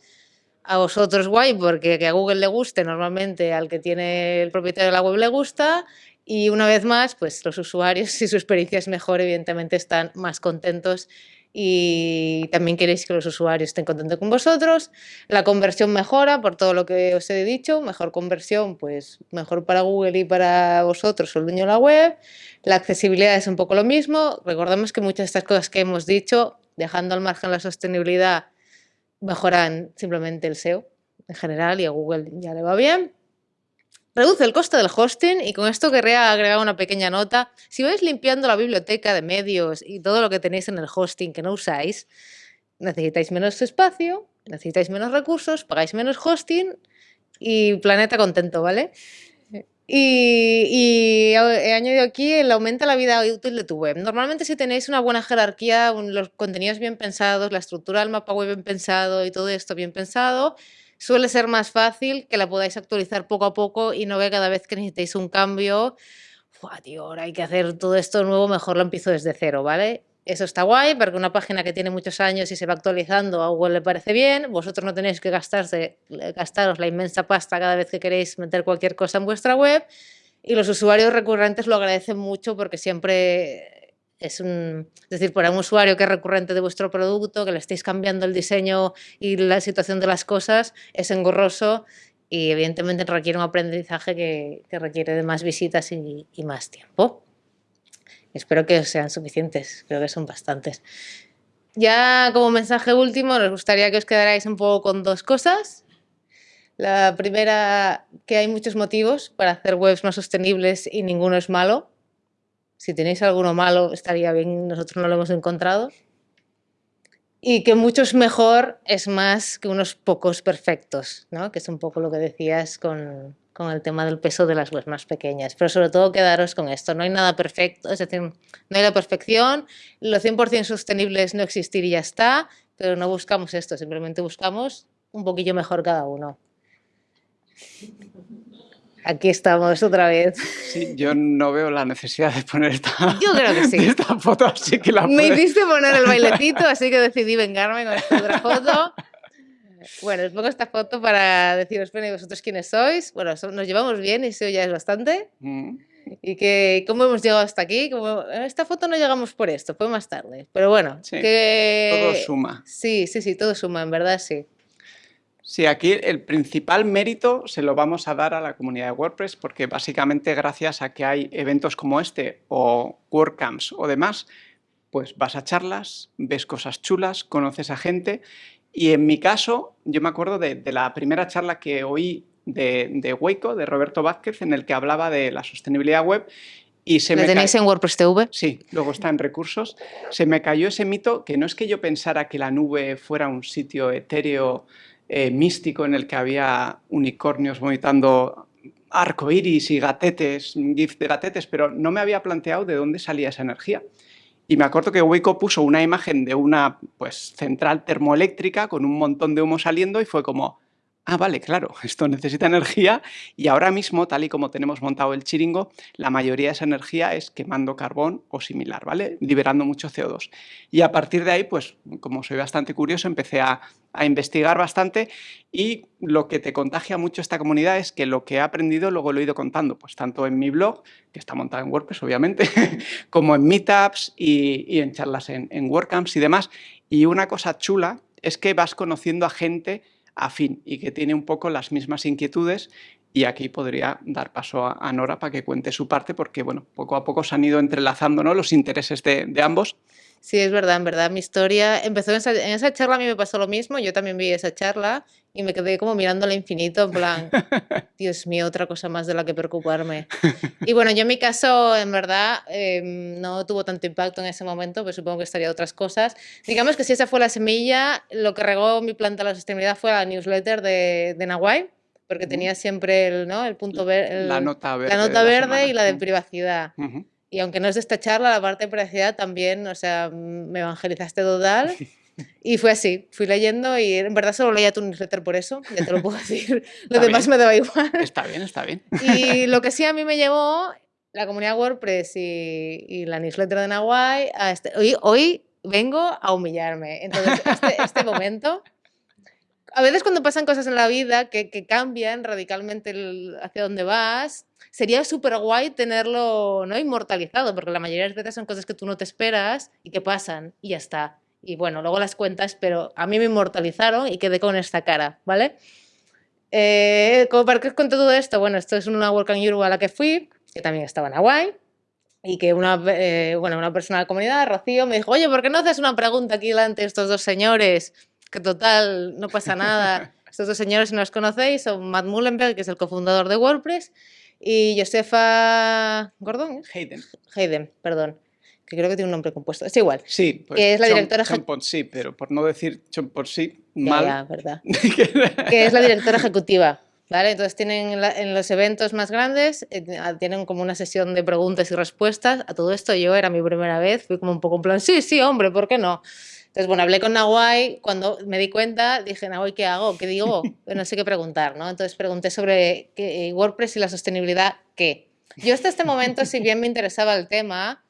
B: A vosotros guay, porque que a Google le guste, normalmente al que tiene el propietario de la web le gusta. Y una vez más, pues los usuarios, si su experiencia es mejor, evidentemente están más contentos y también queréis que los usuarios estén contentos con vosotros. La conversión mejora por todo lo que os he dicho, mejor conversión, pues mejor para Google y para vosotros, el dueño de la web. La accesibilidad es un poco lo mismo. Recordemos que muchas de estas cosas que hemos dicho, dejando al margen la sostenibilidad, mejoran simplemente el SEO en general y a Google ya le va bien. Reduce el costo del hosting y con esto querría agregar una pequeña nota. Si vais limpiando la biblioteca de medios y todo lo que tenéis en el hosting que no usáis, necesitáis menos espacio, necesitáis menos recursos, pagáis menos hosting y planeta contento, ¿vale? Y, he añadido aquí el aumenta la vida útil de tu web. Normalmente si tenéis una buena jerarquía, los contenidos bien pensados, la estructura del mapa web bien pensado y todo esto bien pensado, suele ser más fácil que la podáis actualizar poco a poco y no que cada vez que necesitéis un cambio, tío, ahora hay que hacer todo esto nuevo, mejor lo empiezo desde cero, ¿vale? Eso está guay, porque una página que tiene muchos años y se va actualizando a Google le parece bien, vosotros no tenéis que gastarse, gastaros la inmensa pasta cada vez que queréis meter cualquier cosa en vuestra web, y los usuarios recurrentes lo agradecen mucho porque siempre es, decir, para un usuario que es recurrente de vuestro producto, que le estéis cambiando el diseño y la situación de las cosas, es engorroso y evidentemente requiere un aprendizaje que, requiere de más visitas y, más tiempo. Espero que sean suficientes, creo que son bastantes. Ya como mensaje último, nos gustaría que os quedarais un poco con dos cosas. La primera, que hay muchos motivos para hacer webs más sostenibles y ninguno es malo. Si tenéis alguno malo, estaría bien, nosotros no lo hemos encontrado. y que muchos mejor es más que unos pocos perfectos, ¿no? que es un poco lo que decías con, con el tema del peso de las webs más pequeñas. Pero sobre todo quedaros con esto, no hay nada perfecto, es decir, no hay la perfección, lo 100% sostenible es no existir y ya está, pero no buscamos esto, simplemente buscamos un poquillo mejor cada uno. Aquí estamos otra vez.
C: Sí, yo no veo la necesidad de poner esta,
B: Yo creo que sí.
C: esta foto, así que la
B: Me
C: puedes-
B: hiciste poner el bailecito, así que decidí vengarme con esta otra foto. Bueno, os pongo esta foto para deciros, bueno, ¿y vosotros quiénes sois? Bueno, nos llevamos bien y eso ya es bastante.
C: Mm,
B: Y que, ¿cómo hemos llegado hasta aquí? Como, "Eh, esta foto no llegamos por esto, fue más tarde. Pero bueno,
C: Sí,
B: que...
C: Todo suma.
B: Sí, sí, sí, todo suma, en verdad sí.
C: Sí, aquí el principal mérito se lo vamos a dar a la comunidad de WordPress porque básicamente gracias a que hay eventos como este o WordCamps o demás, pues vas a charlas, ves cosas chulas, conoces a gente y en mi caso yo me acuerdo de, de la primera charla que oí de, de Waco, de Roberto Vázquez, en el que hablaba de la sostenibilidad web y se
B: ¿Lo
C: me
B: tenéis en WordPress TV?
C: Sí, luego está en recursos. Se me cayó ese mito que no es que yo pensara que la nube fuera un sitio etéreo, eh, místico, en el que había unicornios vomitando arcoíris y gatetes, gif de gatetes, pero no me había planteado de dónde salía esa energía. Y me acuerdo que Waco puso una imagen de una pues, central termoeléctrica con un montón de humo saliendo y fue como, ah, vale, claro, esto necesita energía y ahora mismo, tal y como tenemos montado el chiringo, la mayoría de esa energía es quemando carbón o similar, ¿vale? Liberando mucho CO2. Y a partir de ahí, pues como soy bastante curioso, empecé a, a investigar bastante y lo que te contagia mucho esta comunidad es que lo que he aprendido luego lo he ido contando, pues tanto en mi blog, que está montado en WordPress obviamente, como en meetups y, y en charlas en, en WordCamps y demás. Y una cosa chula es que vas conociendo a gente afín y que tiene un poco las mismas inquietudes y aquí podría dar paso a, Nora para que cuente su parte porque bueno, poco a poco se han ido entrelazando ¿no? los intereses de, ambos.
B: Sí, es verdad, en verdad mi historia empezó esa, en esa charla, a mí me pasó lo mismo, yo también vi esa charla y me quedé como mirando al infinito, en plan, Dios mío, otra cosa más de la que preocuparme. Y bueno, yo en mi caso, en verdad, em, no tuvo tanto impacto en ese momento, pero supongo que estaría otras cosas. Digamos que si esa fue la semilla, lo que regó mi planta a la sostenibilidad fue la newsletter de, de Nahuay, porque tenía siempre el, ¿no? el punto verde,
C: la nota verde.
B: la nota verde
C: semana.
B: y la de privacidad.
C: Ujú.
B: Y aunque no es de esta charla, la parte de privacidad también, o sea, me evangelizaste total. Y fue así, fui leyendo y en verdad solo leía tu newsletter por eso, ya te lo puedo decir. Lo demás
C: bien.
B: me daba igual.
C: Está bien, está bien.
B: Y lo que sí a mí me llevó la comunidad WordPress y, y la newsletter de Nahuay, este- hoy, hoy vengo a humillarme. Entonces, este, este momento, a veces cuando pasan cosas en la vida que, que cambian radicalmente el- hacia dónde vas, sería súper guay tenerlo ¿no? inmortalizado, porque la mayoría de las veces son cosas que tú no te esperas y que pasan y ya está. Y bueno, luego las cuentas, pero a mí me inmortalizaron y quedé con esta cara, ¿vale? Eh, como para os cuente todo esto, bueno, esto es una WordCamp Europe a la que fui, que también estaba en Hawaii, y que una, eh, bueno, una persona de la comunidad, Rocío, me dijo, oye, ¿por qué no haces una pregunta aquí delante de estos dos señores? Que total, no pasa nada. Estos dos señores, si no los conocéis, son Matt Mullenberg, que es el cofundador de WordPress, y Josefa Gordon, ¿es?
C: Hayden.
B: Hayden, perdón, que creo que tiene un nombre compuesto. Es igual.
C: Sí, pues
B: Que es la
C: Chom-
B: directora
C: Chompot sí, pero por no decir Chompot sí,
B: Ya,
C: mal.
B: ya, verdad. que es la directora ejecutiva. ¿Vale? Entonces tienen la- en los eventos más grandes, eh, ah, tienen como una sesión de preguntas y respuestas. A todo esto yo era mi primera vez, fui como un poco en plan, sí, sí, hombre, ¿por qué no? Entonces, bueno, hablé con Nahuay, cuando me di cuenta, dije, Nahuay, ¿qué hago? ¿Qué digo? No sé qué preguntar, ¿no? Entonces pregunté sobre qué- eh, WordPress y la sostenibilidad, ¿qué? Yo hasta este momento, si bien me interesaba el tema,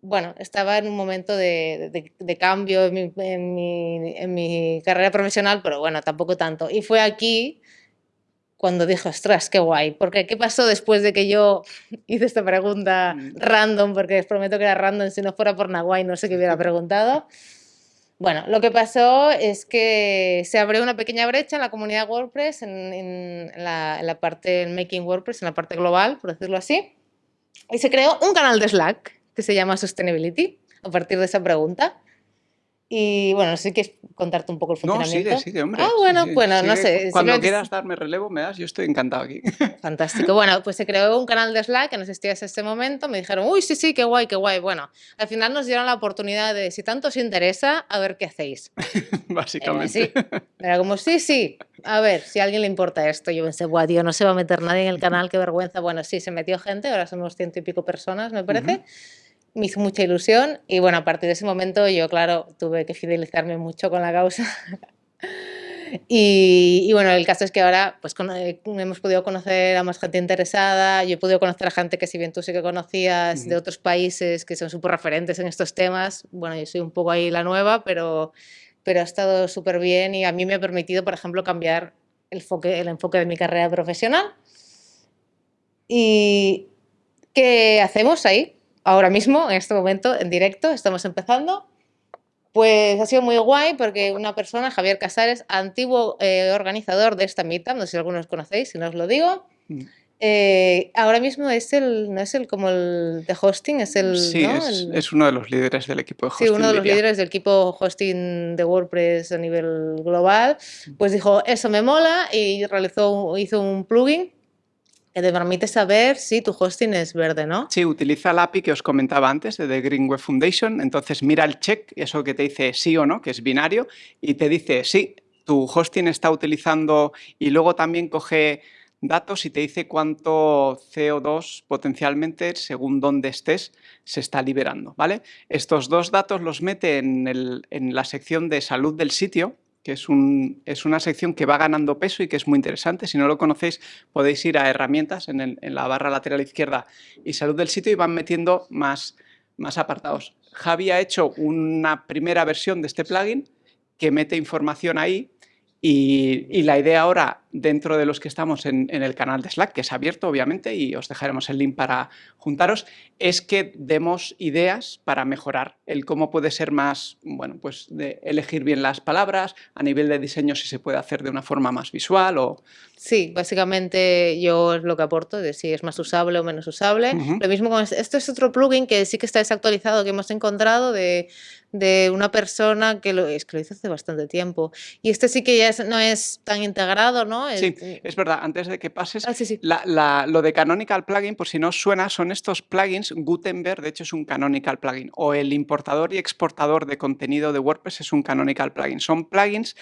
B: bueno, estaba en un momento de, de- de cambio en mi, en, mi, en mi carrera profesional, pero bueno, tampoco tanto. Y fue aquí cuando dije, ostras, qué guay, porque ¿qué pasó después de que yo hice esta pregunta
C: Mm.
B: random? Porque os prometo que era random, si no fuera por Nahuay no sé qué hubiera preguntado. Bueno, lo que pasó es que se abrió una pequeña brecha en la comunidad WordPress, en, en la, la parte en Making WordPress, en la parte global, por decirlo así, y se creó un canal de Slack que se llama Sustainability, a partir de esa pregunta. Y bueno, no sé si quieres contarte un poco el
C: No,
B: funcionamiento.
C: sigue, sigue, hombre.
B: Ah, bueno, bueno, no
C: sigue.
B: sé.
C: Cuando
B: simplemente-
C: quieras darme relevo, me das, yo estoy encantado aquí.
B: Fantástico. Bueno, pues se creó un canal de Slack que no existía hasta este momento. Me dijeron, uy, sí, sí, qué guay, qué guay. Bueno, al final nos dieron la oportunidad de, si tanto os interesa, a ver qué hacéis. Eh,
C: Básicamente.
B: sí. Era como, sí, sí, a ver, si a alguien le importa esto. Yo pensé, guau, tío, no se va a meter nadie en el canal, qué vergüenza. Bueno, sí, se metió gente, ahora somos ciento y pico personas, me parece. Me hizo mucha ilusión y bueno, a partir de ese momento yo, claro, tuve que fidelizarme mucho con la causa. Y, y bueno, el caso es que ahora pues, cono- eh, hemos podido conocer a más gente interesada, yo he podido conocer a gente que si bien tú sí que conocías de
C: Ujú.
B: otros países que son súper referentes en estos temas, bueno, yo soy un poco ahí la nueva, pero, pero ha estado súper bien y a mí me ha permitido, por ejemplo, cambiar el enfoque, el enfoque de mi carrera profesional. ¿Y qué hacemos ahí? Ahora mismo, en este momento, en directo, estamos empezando. Pues ha sido muy guay porque una persona, Javier Casares, antiguo eh, organizador de esta meetup, no sé si algunos conocéis, si no os lo digo,
C: Mm.
B: eh, ahora mismo es el, no es el como el de hosting, es el,
C: Sí,
B: ¿no?
C: es,
B: El-
C: es uno de los líderes del equipo de hosting.
B: Sí, uno de los
C: diría.
B: líderes del equipo hosting de WordPress a nivel global, pues dijo, eso me mola y realizó, hizo un plugin te permite saber si tu hosting es verde, ¿no?
C: Sí, utiliza la API que os comentaba antes de The Green Web Foundation. Entonces mira el check, eso que te dice sí o no, que es binario, y te dice sí, tu hosting está utilizando y luego también coge datos y te dice cuánto CO2 potencialmente, según dónde estés, se está liberando. ¿vale? Estos dos datos los mete en la sección de salud del sitio, que es, un- es una sección que va ganando peso y que es muy interesante. Si no lo conocéis, podéis ir a herramientas en, en la barra lateral izquierda y salud del sitio y van metiendo más, más apartados. Javi ha hecho una primera versión de este plugin que mete información ahí y, y la idea ahora, dentro de los que estamos en, en el canal de Slack, que es abierto obviamente y os dejaremos el link para juntaros, es que demos ideas para mejorar el cómo puede ser más, bueno, pues de elegir bien las palabras, a nivel de diseño si se puede hacer de una forma más visual o...
B: Sí, básicamente yo es lo que aporto, de si es más usable o menos usable. Lo mismo con esto es otro plugin que sí que está desactualizado, que hemos encontrado de, de una persona que lo, es que lo hizo hace bastante tiempo. Y este sí que ya es- no es tan integrado, ¿no?
C: Sí,
B: Es-
C: es verdad, antes de que pases,
B: Ah, sí, sí.
C: La- la- lo de Canonical Plugin, por si no os suena, son estos plugins. Gutenberg, de hecho, es un Canonical Plugin. O el importador y exportador de contenido de WordPress es un Canonical Plugin. Son plugins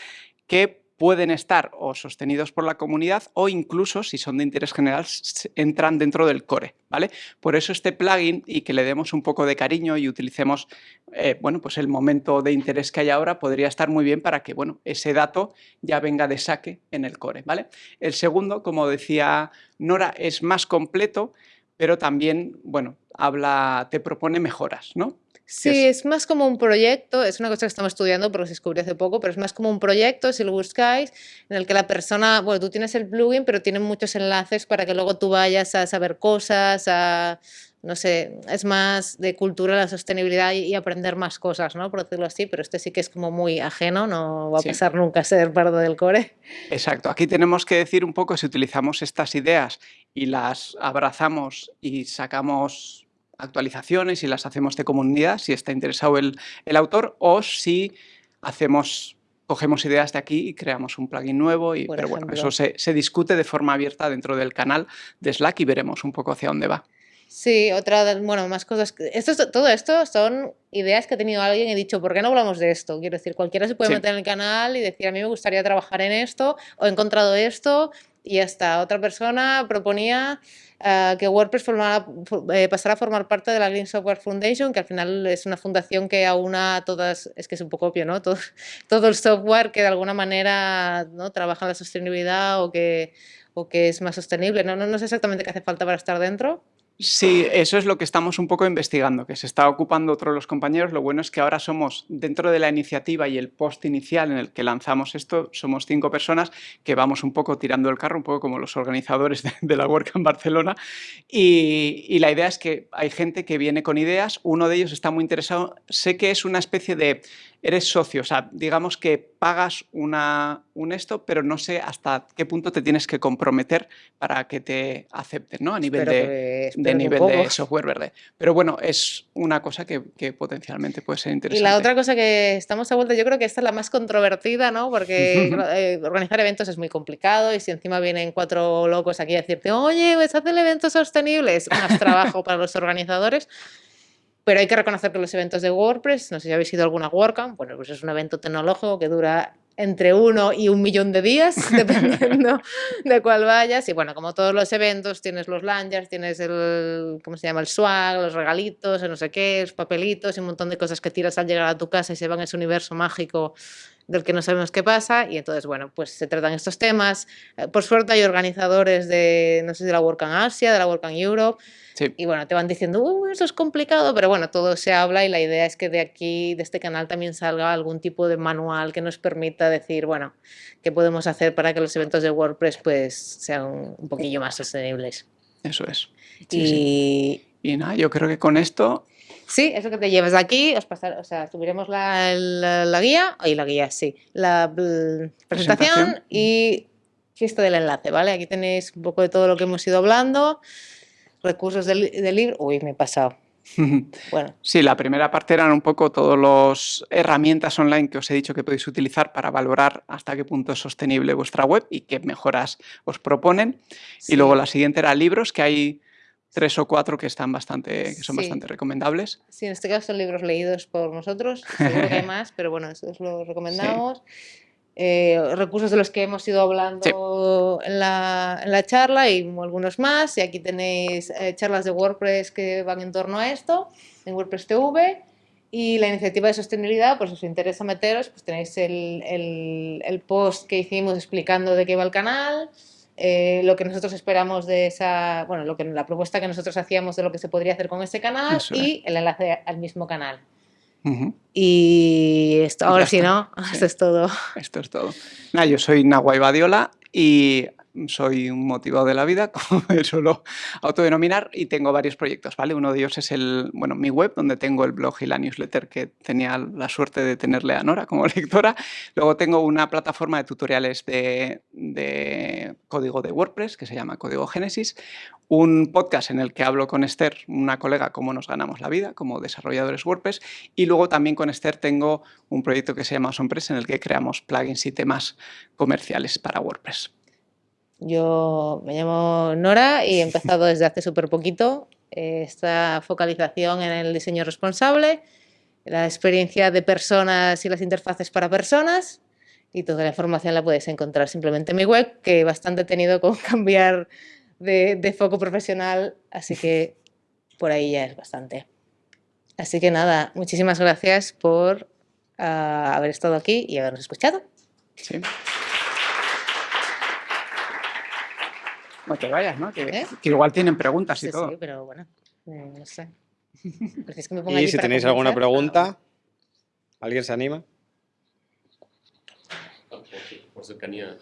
C: que pueden estar o sostenidos por la comunidad o incluso, si son de interés general, entran dentro del core, ¿vale? Por eso este plugin y que le demos un poco de cariño y utilicemos, eh, bueno, pues el momento de interés que hay ahora podría estar muy bien para que, bueno, ese dato ya venga de saque en el core, ¿vale? El segundo, como decía Nora, es más completo, pero también, bueno, habla, te propone mejoras, ¿no?
B: Sí,
C: es-
B: es más como un proyecto, es una cosa que estamos estudiando porque se descubrió hace poco, pero es más como un proyecto, si lo buscáis, en el que la persona, bueno, tú tienes el plugin, pero tiene muchos enlaces para que luego tú vayas a saber cosas, a, no sé, es más de cultura, la sostenibilidad y, y aprender más cosas, ¿no? Por decirlo así, pero este sí que es como muy ajeno, no va a
C: Sí.
B: pasar nunca a ser parte del core.
C: Exacto. Aquí tenemos que decir un poco si utilizamos estas ideas y las abrazamos y sacamos actualizaciones y las hacemos de comunidad, si está interesado el, el autor, o si hacemos, cogemos ideas de aquí y creamos un plugin nuevo. Y,
B: Por
C: pero bueno, eso se, se discute de forma abierta dentro del canal de Slack y veremos un poco hacia dónde va.
B: Sí, otra, de- bueno, más cosas. Esto, es- todo esto son ideas que ha tenido alguien y he dicho, ¿por qué no hablamos de esto? Quiero decir, cualquiera se puede
C: Sí.
B: meter en el canal y decir, a mí me gustaría trabajar en esto, o he encontrado esto, y hasta otra persona proponía ah, que WordPress formara- eh, pasara a formar parte de la Green Software Foundation, que al final es una fundación que aúna todas, es que es un poco obvio, ¿no? Todo, todo el software que de alguna manera ¿no? trabaja en la sostenibilidad o que, o que es más sostenible. No, no, no sé exactamente qué hace falta para estar dentro.
C: Sí, eso es lo que estamos un poco investigando, que se está ocupando otro de los compañeros. Lo bueno es que ahora somos, dentro de la iniciativa y el post inicial en el que lanzamos esto, somos cinco personas que vamos un poco tirando el carro, un poco como los organizadores de, de la WordCamp Barcelona. Y, y la idea es que hay gente que viene con ideas, uno de ellos está muy interesado, sé que es una especie de eres socio, o sea, digamos que pagas una, un esto, pero no sé hasta qué punto te tienes que comprometer para que te acepten, ¿no? A nivel, de, de, nivel de software verde. Pero bueno, es una cosa que, que, potencialmente puede ser interesante.
B: Y la otra cosa que estamos a vuelta, yo creo que esta es la más controvertida, ¿no? Porque eh, organizar eventos es muy complicado y si encima vienen cuatro locos aquí a decirte, oye, ves a hacer eventos sostenibles, más trabajo para los organizadores. Pero hay que reconocer que los eventos de WordPress, no sé si habéis ido a alguna WordCamp, bueno, pues es un evento tecnológico que dura entre uno y un millón de días, dependiendo de cuál vayas. Y bueno, como todos los eventos, tienes los lanyards, tienes el, ¿cómo se llama? El swag, los regalitos, no sé qué, los papelitos y un montón de cosas que tiras al llegar a tu casa y se van a ese universo mágico del que no sabemos qué pasa. Y entonces, bueno, pues se tratan estos temas. Eh, por suerte hay organizadores de, no sé si de la WordCamp Asia, de la WordCamp Europe, y bueno, te van diciendo, uh, eso es complicado, pero bueno, todo se habla y la idea es que de aquí, de este canal, también salga algún tipo de manual que nos permita decir, bueno, qué podemos hacer para que los eventos de WordPress pues sean un poquillo más sostenibles.
C: Eso es.
B: y...
C: y nada, yo creo que con esto
B: Sí, eso que te llevas de aquí, os pasar, o sea, subiremos la, la, guía, ahí la guía, sí, la presentación, presentación, y esto del enlace, ¿vale? Aquí tenéis un poco de todo lo que hemos ido hablando recursos del, libro. Uy, me he pasado.
C: Bueno. Sí, la primera parte eran un poco todas las herramientas online que os he dicho que podéis utilizar para valorar hasta qué punto es sostenible vuestra web y qué mejoras os proponen. Y luego la siguiente era libros, que hay tres o cuatro que están bastante, que son bastante recomendables.
B: Sí, en este caso son libros leídos por nosotros, seguro que hay más, pero bueno, esos los recomendamos. Eh, recursos de los que hemos ido hablando en, la, en, la, charla y algunos más. Y aquí tenéis eh, charlas de WordPress que van en torno a esto, en WordPress TV. Y la iniciativa de sostenibilidad, pues si os interesa meteros, pues tenéis el, el, el post que hicimos explicando de qué va el canal, eh, lo que nosotros esperamos de esa, bueno, lo que, la propuesta que nosotros hacíamos de lo que se podría hacer con ese canal y el enlace al mismo canal. Y esto, ahora sí, ¿no? Esto es todo.
C: Esto es todo. yo soy Nahuay Badiola y soy un motivado de la vida, como me suelo autodenominar, y tengo varios proyectos, ¿vale? Uno de ellos es el, bueno, mi web, donde tengo el blog y la newsletter, que tenía la suerte de tenerle a Nora como lectora. Luego tengo una plataforma de tutoriales de, código de WordPress, que se llama Código Génesis, un podcast en el que hablo con Esther, una colega, cómo nos ganamos la vida como desarrolladores WordPress, y luego también con Esther tengo un proyecto que se llama Sonpress, en el que creamos plugins y temas comerciales para WordPress.
B: Yo me llamo Nora y he empezado desde hace súper poquito eh, esta focalización en el diseño responsable, la experiencia de personas y las interfaces para personas y toda la información la puedes encontrar simplemente en mi web, que bastante he tenido con cambiar de, foco profesional, así que por ahí ya es bastante. Así que nada, muchísimas gracias por ah, haber estado aquí y habernos escuchado.
C: Sí. Que vayas, ¿no? ¿Eh? Que, igual tienen preguntas y todo.
B: Sí, pero bueno, eh, no sé.
A: y si tenéis alguna pregunta, ¿alguien se anima?
D: Por cercanía.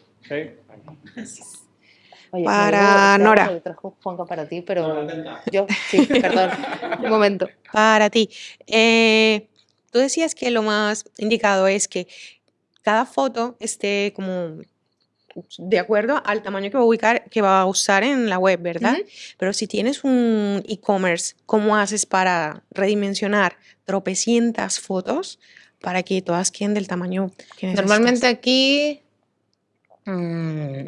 E: para Nora.
B: Juanca para ti, pero yo, sí, perdón, un momento.
E: Para ti. Eh, tú decías que lo más indicado es que cada foto esté como de acuerdo al tamaño que va a, ubicar, que va a usar en la web, ¿verdad? Pero si tienes un e-commerce, ¿cómo haces para redimensionar tropecientas fotos para que todas queden del tamaño que necesitas?
B: Normalmente aquí mm,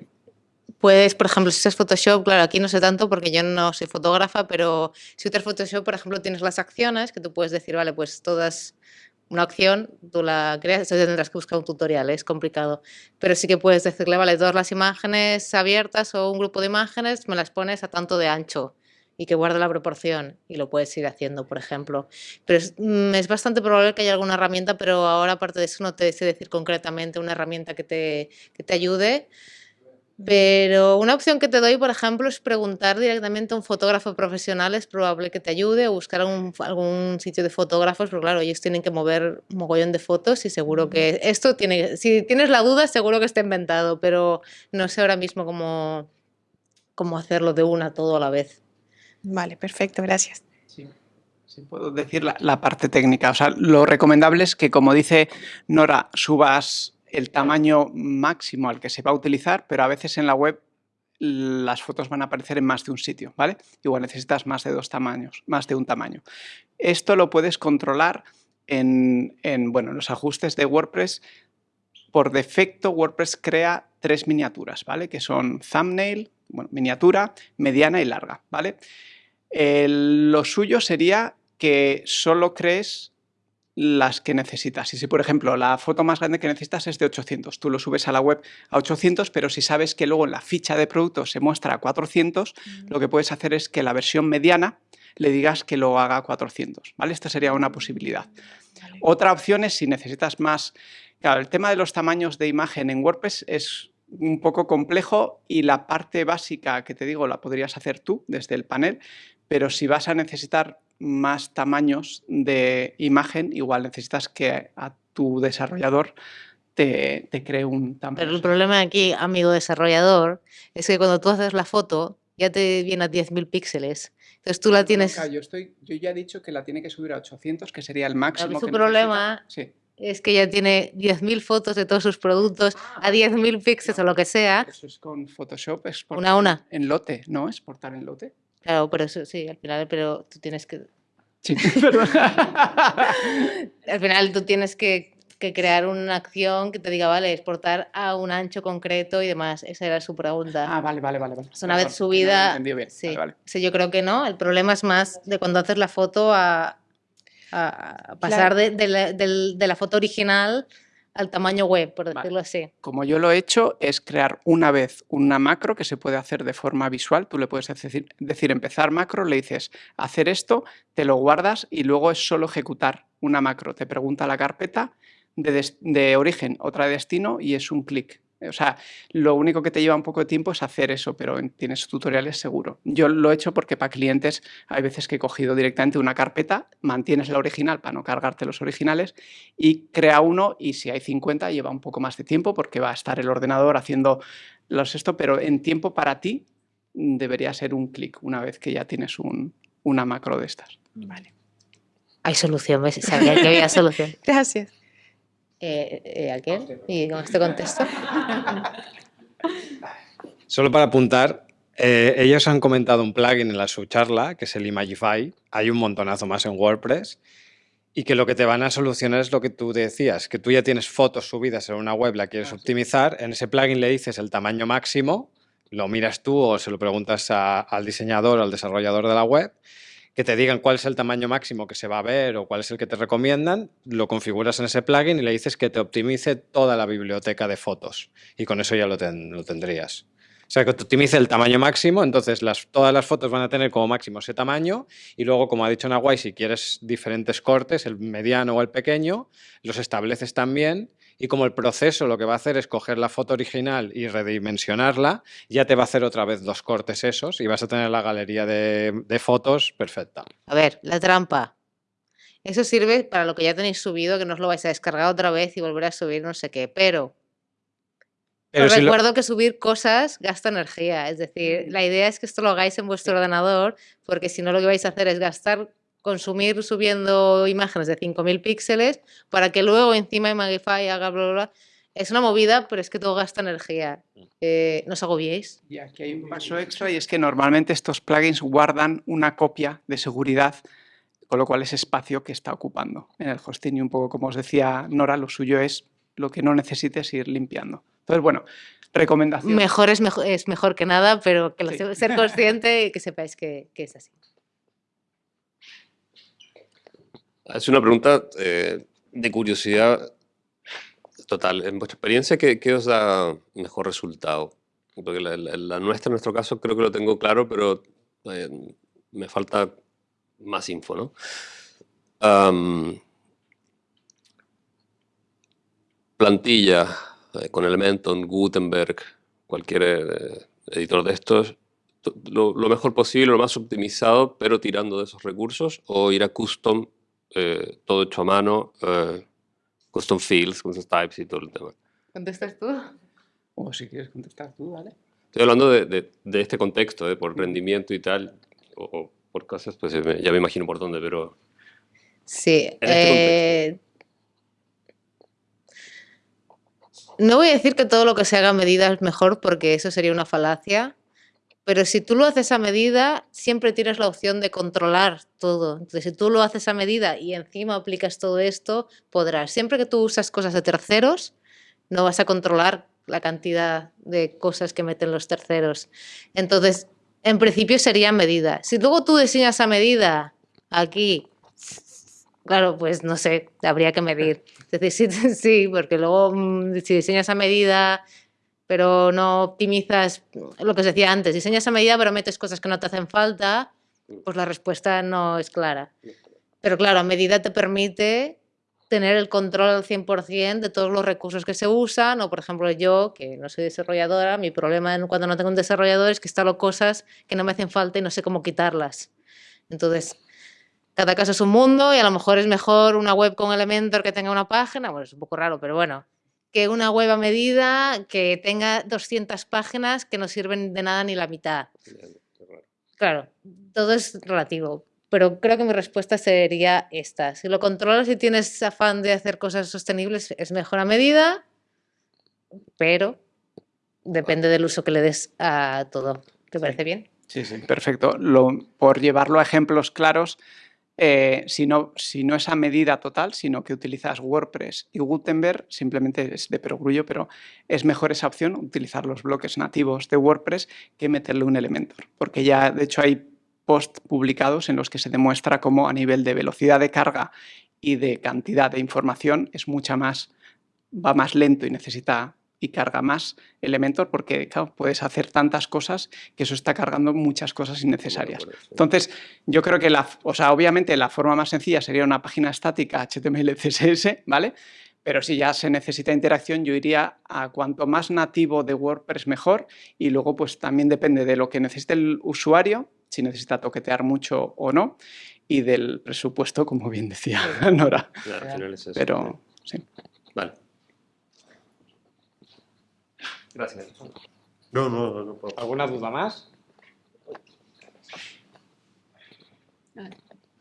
B: puedes, por ejemplo, si es Photoshop, claro, aquí no sé tanto porque yo no soy fotógrafa, pero si usas Photoshop, por ejemplo, tienes las acciones que tú puedes decir, vale, pues todas una opción, tú la creas, tendrás que buscar un tutorial, es complicado. Pero sí que puedes decirle, vale, todas las imágenes abiertas o un grupo de imágenes me las pones a tanto de ancho y que guarde la proporción y lo puedes ir haciendo, por ejemplo. Pero es, mm, es, bastante probable que haya alguna herramienta, pero ahora aparte de eso no te sé decir concretamente una herramienta que te, que te ayude. Pero una opción que te doy, por ejemplo, es preguntar directamente a un fotógrafo profesional, es probable que te ayude, o buscar algún, sitio de fotógrafos, porque claro, ellos tienen que mover un mogollón de fotos y seguro que esto tiene, si tienes la duda, seguro que está inventado, pero no sé ahora mismo cómo, cómo hacerlo de una todo a la vez.
E: Vale, perfecto, gracias.
C: Si puedo decir la, la parte técnica. O sea, lo recomendable es que, como dice Nora, subas el tamaño máximo al que se va a utilizar, pero a veces en la web las fotos van a aparecer en más de un sitio, ¿vale? Igual necesitas más de dos tamaños, más de un tamaño. Esto lo puedes controlar en, en, bueno, en los ajustes de WordPress. Por defecto, WordPress crea tres miniaturas, ¿vale? Que son thumbnail, bueno, miniatura, mediana y larga, ¿vale? Lo suyo sería que solo crees las que necesitas. Y si, por ejemplo, la foto más grande que necesitas es de 800, tú lo subes a la web a 800, pero si sabes que luego en la ficha de producto se muestra a 400, lo que puedes hacer es que la versión mediana le digas que lo haga a 400, ¿vale? Esta sería una posibilidad. Otra opción es si necesitas más... Claro, el tema de los tamaños de imagen en WordPress es un poco complejo y la parte básica que te digo la podrías hacer tú desde el panel, pero si vas a necesitar más tamaños de imagen, igual necesitas que a tu desarrollador te, te cree un tamaño.
B: Pero el problema aquí, amigo desarrollador, es que cuando tú haces la foto ya te viene a 10.000 píxeles. Entonces tú la tienes...
C: Yo, estoy, yo ya he dicho que la tiene que subir a 800, que sería el máximo.
B: su
C: que
B: problema.
C: Sí.
B: Es que ya tiene 10.000 fotos de todos sus productos a 10.000 píxeles o lo que sea.
C: Eso es con Photoshop, exportar
B: Una a una.
C: en lote, ¿no? Exportar en lote.
B: Claro, pero eso sí, al final, pero tú tienes que...
C: Sí, perdón.
B: Al final tú tienes que, que crear una acción que te diga, vale, exportar a un ancho concreto y demás. Esa era su pregunta.
C: ah, vale, vale, vale. vale.
B: Es una vez
C: no
B: subida.
C: entendido bien.
B: sí,
C: Vale, vale.
B: sí, yo creo que no. El problema es más de cuando haces la foto a, a- pasar de, de la, del- de la foto original al tamaño web, por
C: Vale.
B: decirlo así.
C: Como yo lo he hecho, es crear una vez una macro que se puede hacer de forma visual. Tú le puedes decir, decir empezar macro, le dices hacer esto, te lo guardas y luego es solo ejecutar una macro. Te pregunta la carpeta de origen, otra de destino y es un clic. O sea, lo único que te lleva un poco de tiempo es hacer eso, pero en- tienes tutoriales seguro. Yo lo he hecho porque para clientes hay veces que he cogido directamente una carpeta, mantienes la original para no cargarte los originales y crea uno y si hay 50 lleva un poco más de tiempo porque va a estar el ordenador haciendo los esto, pero en tiempo para ti debería ser un clic una vez que ya tienes un- una macro de estas.
B: Hay solución, ¿ves? Sabía que había solución.
E: Gracias.
B: Eh, eh, ¿A quién? Y con este contexto.
A: Solo para apuntar, eh, ellos han comentado un plugin en la su charla, que es el Imagify. Hay un montonazo más en WordPress. Y que lo que te van a solucionar es lo que tú decías, que tú ya tienes fotos subidas en una web, la quieres optimizar, en ese plugin le dices el tamaño máximo, lo miras tú o se lo preguntas a- al diseñador o al desarrollador de la web, que te digan cuál es el tamaño máximo que se va a ver o cuál es el que te recomiendan, lo configuras en ese plugin y le dices que te optimice toda la biblioteca de fotos. Y con eso ya lo, lo tendrías. O sea, que te optimice el tamaño máximo, entonces las, todas las fotos van a tener como máximo ese tamaño y luego, como ha dicho Naguay, si quieres diferentes cortes, el mediano o el pequeño, los estableces también y como el proceso lo que va a hacer es coger la foto original y redimensionarla, ya te va a hacer otra vez dos cortes esos y vas a tener la galería de, de fotos perfecta.
B: A ver, la trampa. Eso sirve para lo que ya tenéis subido, que no os lo vais a descargar otra vez y volver a subir no sé qué. Pero,
A: Pero
B: os
A: si lo-
B: recuerdo que subir cosas gasta energía. Es decir, la idea es que esto lo hagáis en vuestro ordenador, porque si no lo que vais a hacer es gastar, consumir subiendo imágenes de 5.000 píxeles para que luego encima de Magify haga bla, bla, bla. Es una movida, pero es que todo gasta energía. Eh, no os agobiéis.
C: Y aquí hay un paso extra y es que normalmente estos plugins guardan una copia de seguridad, con lo cual es espacio que está ocupando en el hosting. Y un poco como os decía Nora, lo suyo es lo que no necesites ir limpiando. Entonces, bueno, recomendación.
B: Mejor es mejor, es mejor que nada, pero que lo
C: Sí.
B: se- ser consciente y que sepáis que, que es así.
D: Es una pregunta eh, de curiosidad total. En vuestra experiencia, ¿qué, os da mejor resultado? Porque la, nuestra, en nuestro caso, creo que lo tengo claro, pero eh, me falta más info, ¿no? Plantilla eh, con Elementor, Gutenberg, cualquier editor de estos, to- lo, lo mejor posible, lo más optimizado, pero tirando de esos recursos, o ir a custom, eh, todo hecho a mano, eh, custom fields, custom types y todo el tema.
B: ¿Contestas tú?
C: O si quieres contestar tú, ¿vale?
D: Estoy hablando de, de- de este contexto, eh, por rendimiento y tal, o, o por cosas, pues ya me, imagino por dónde, pero
B: Sí.
D: En este
B: eh, no voy a decir que todo lo que se haga a medida es mejor porque eso sería una falacia, pero si tú lo haces a medida, siempre tienes la opción de controlar todo. Entonces, si tú lo haces a medida y encima aplicas todo esto, podrás. Siempre que tú usas cosas de terceros, no vas a controlar la cantidad de cosas que meten los terceros. Entonces, en principio sería medida. Si luego tú diseñas a medida aquí Claro, pues no sé, habría que medir. Es decir, sí, sí, porque luego mm, si diseñas a medida, pero no optimizas lo que os decía antes, diseñas a medida pero metes cosas que no te hacen falta, pues la respuesta no es clara. Pero claro, a medida te permite tener el control al 100% de todos los recursos que se usan, o por ejemplo yo, que no soy desarrolladora, mi problema cuando no tengo un desarrollador es que instalo cosas que no me hacen falta y no sé cómo quitarlas. Entonces, cada caso es un mundo y a lo mejor es mejor una web con Elementor que tenga una página, bueno, es un poco raro, pero bueno, que una web a medida que tenga 200 páginas que no sirven de nada ni la mitad. Claro, todo es relativo, pero creo que mi respuesta sería esta. Si lo controlas y tienes afán de hacer cosas sostenibles, es mejor a medida, pero depende del uso que le des a todo. ¿Te parece bien?
C: Sí, sí, perfecto. Lo, por llevarlo a ejemplos claros, eh, si, no, es a medida total, sino que utilizas WordPress y Gutenberg, simplemente es de perogrullo, pero es mejor esa opción, utilizar los bloques nativos de WordPress, que meterle un Elementor. Porque ya, de hecho, hay posts publicados en los que se demuestra cómo a nivel de velocidad de carga y de cantidad de información es mucha más, va más lento y necesita y carga más Elementor porque puedes hacer tantas cosas que eso está cargando muchas cosas innecesarias. Entonces, yo creo que, la, o sea, obviamente la forma más sencilla sería una página estática HTML, CSS, ¿vale? Pero si ya se necesita interacción, yo iría a cuanto más nativo de WordPress mejor y luego pues también depende de lo que necesite el usuario, si necesita toquetear mucho o no, y del presupuesto, como bien decía Nora. Pero, sí.
D: Vale.
A: Gracias.
D: No, no, no.
A: ¿Alguna duda más?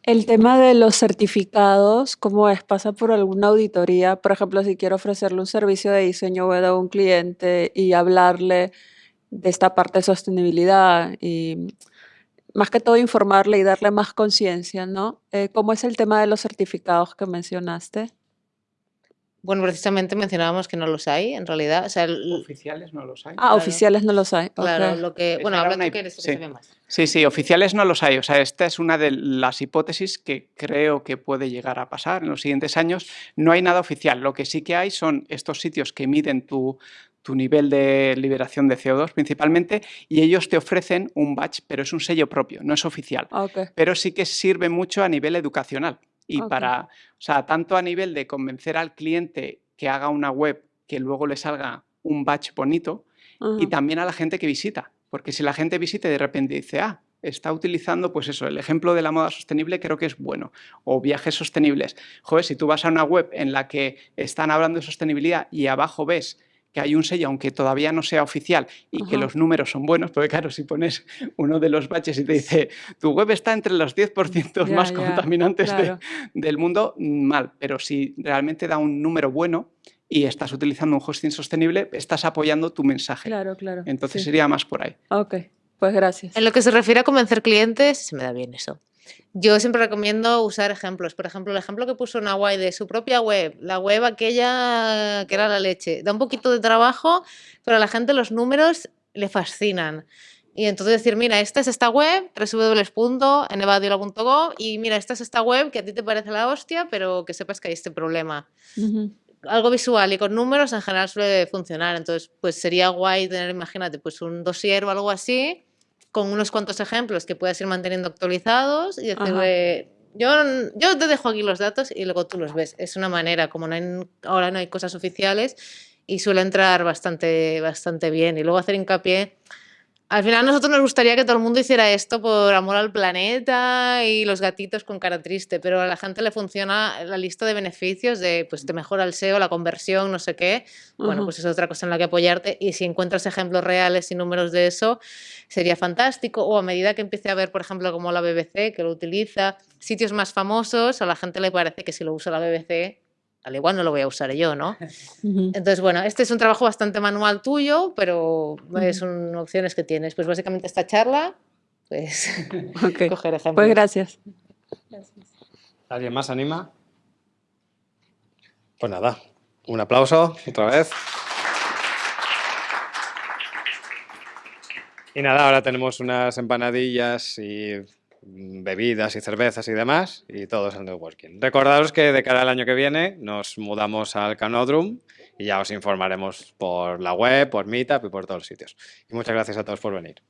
F: El tema de los certificados, ¿cómo es? ¿Pasa por alguna auditoría? Por ejemplo, si quiero ofrecerle un servicio de diseño web a un cliente y hablarle de esta parte de sostenibilidad y más que todo informarle y darle más conciencia, ¿no? Eh, ¿Cómo es el tema de los certificados que mencionaste?
B: Bueno, precisamente mencionábamos que no los hay, en realidad. O sea,
C: oficiales no los hay.
F: Ah, oficiales no los hay.
B: Claro, lo que... Bueno, habla tú que eres sí. que más.
C: Sí, sí, oficiales no los hay. O sea, esta es una de las hipótesis que creo que puede llegar a pasar en los siguientes años. No hay nada oficial. Lo que sí que hay son estos sitios que miden tu, tu nivel de liberación de CO2 principalmente, y ellos te ofrecen un badge, pero es un sello propio, no es oficial.
F: Okay.
C: Pero sí que sirve mucho a nivel educacional. Y para, o sea, tanto a nivel de convencer al cliente que haga una web que luego le salga un badge bonito, y también a la gente que visita. Porque si la gente visita y de repente dice, ah, está utilizando, pues eso, el ejemplo de la moda sostenible creo que es bueno, o viajes sostenibles. Joder, si tú vas a una web en la que están hablando de sostenibilidad y abajo ves que hay un sello, aunque todavía no sea oficial, y que los números son buenos, porque claro, si pones uno de los baches y te dice, tu web está entre los 10%
F: Ya,
C: más
F: ya,
C: contaminantes de- del mundo, mal. Pero si realmente da un número bueno y estás utilizando un hosting sostenible, estás apoyando tu mensaje.
F: Claro, claro.
C: Entonces
F: sí.
C: sería más por ahí.
F: Ok, pues gracias.
B: En lo que se refiere a convencer clientes, se me da bien eso. Yo siempre recomiendo usar ejemplos. Por ejemplo, el ejemplo que puso Nawai de su propia web, la web aquella que era la leche. Da un poquito de trabajo, pero a la gente los números le fascinan. Y entonces decir, mira, esta es esta web, www.enevadiola.com, y mira, esta es esta web que a ti te parece la hostia, pero que sepas que hay este problema algo visual y con números en general suele funcionar. Entonces, pues sería guay tener, imagínate, pues un dossier o algo así, con unos cuantos ejemplos que puedas ir manteniendo actualizados y decirle, yo, yo te dejo aquí los datos y luego tú los ves. Es una manera, como no hay- ahora no hay cosas oficiales y suele entrar bastante, bastante bien. Y luego hacer hincapié, Al final a nosotros nos gustaría que todo el mundo hiciera esto por amor al planeta y los gatitos con cara triste, pero a la gente le funciona la lista de beneficios de, pues te mejora el SEO, la conversión, no sé qué. Bueno,
F: Ujú.
B: pues es otra cosa en la que apoyarte y si encuentras ejemplos reales y números de eso, sería fantástico. O a medida que empiece a ver, por ejemplo, como la BBC, que lo utiliza, sitios más famosos, a la gente le parece que si lo usa la BBC, al igual no lo voy a usar yo, ¿no? Entonces, bueno, este es un trabajo bastante manual tuyo, pero es son opciones que tienes. Pues básicamente esta charla, pues coger ejemplos.
F: Pues gracias.
A: ¿Alguien más anima? Pues nada, un aplauso otra vez. Y nada, ahora tenemos unas empanadillas y bebidas y cervezas y demás, y todo es el networking. Recordaros que de cara al año que viene nos mudamos al Canodrum y ya os informaremos por la web, por Meetup y por todos los sitios. Y muchas gracias a todos por venir.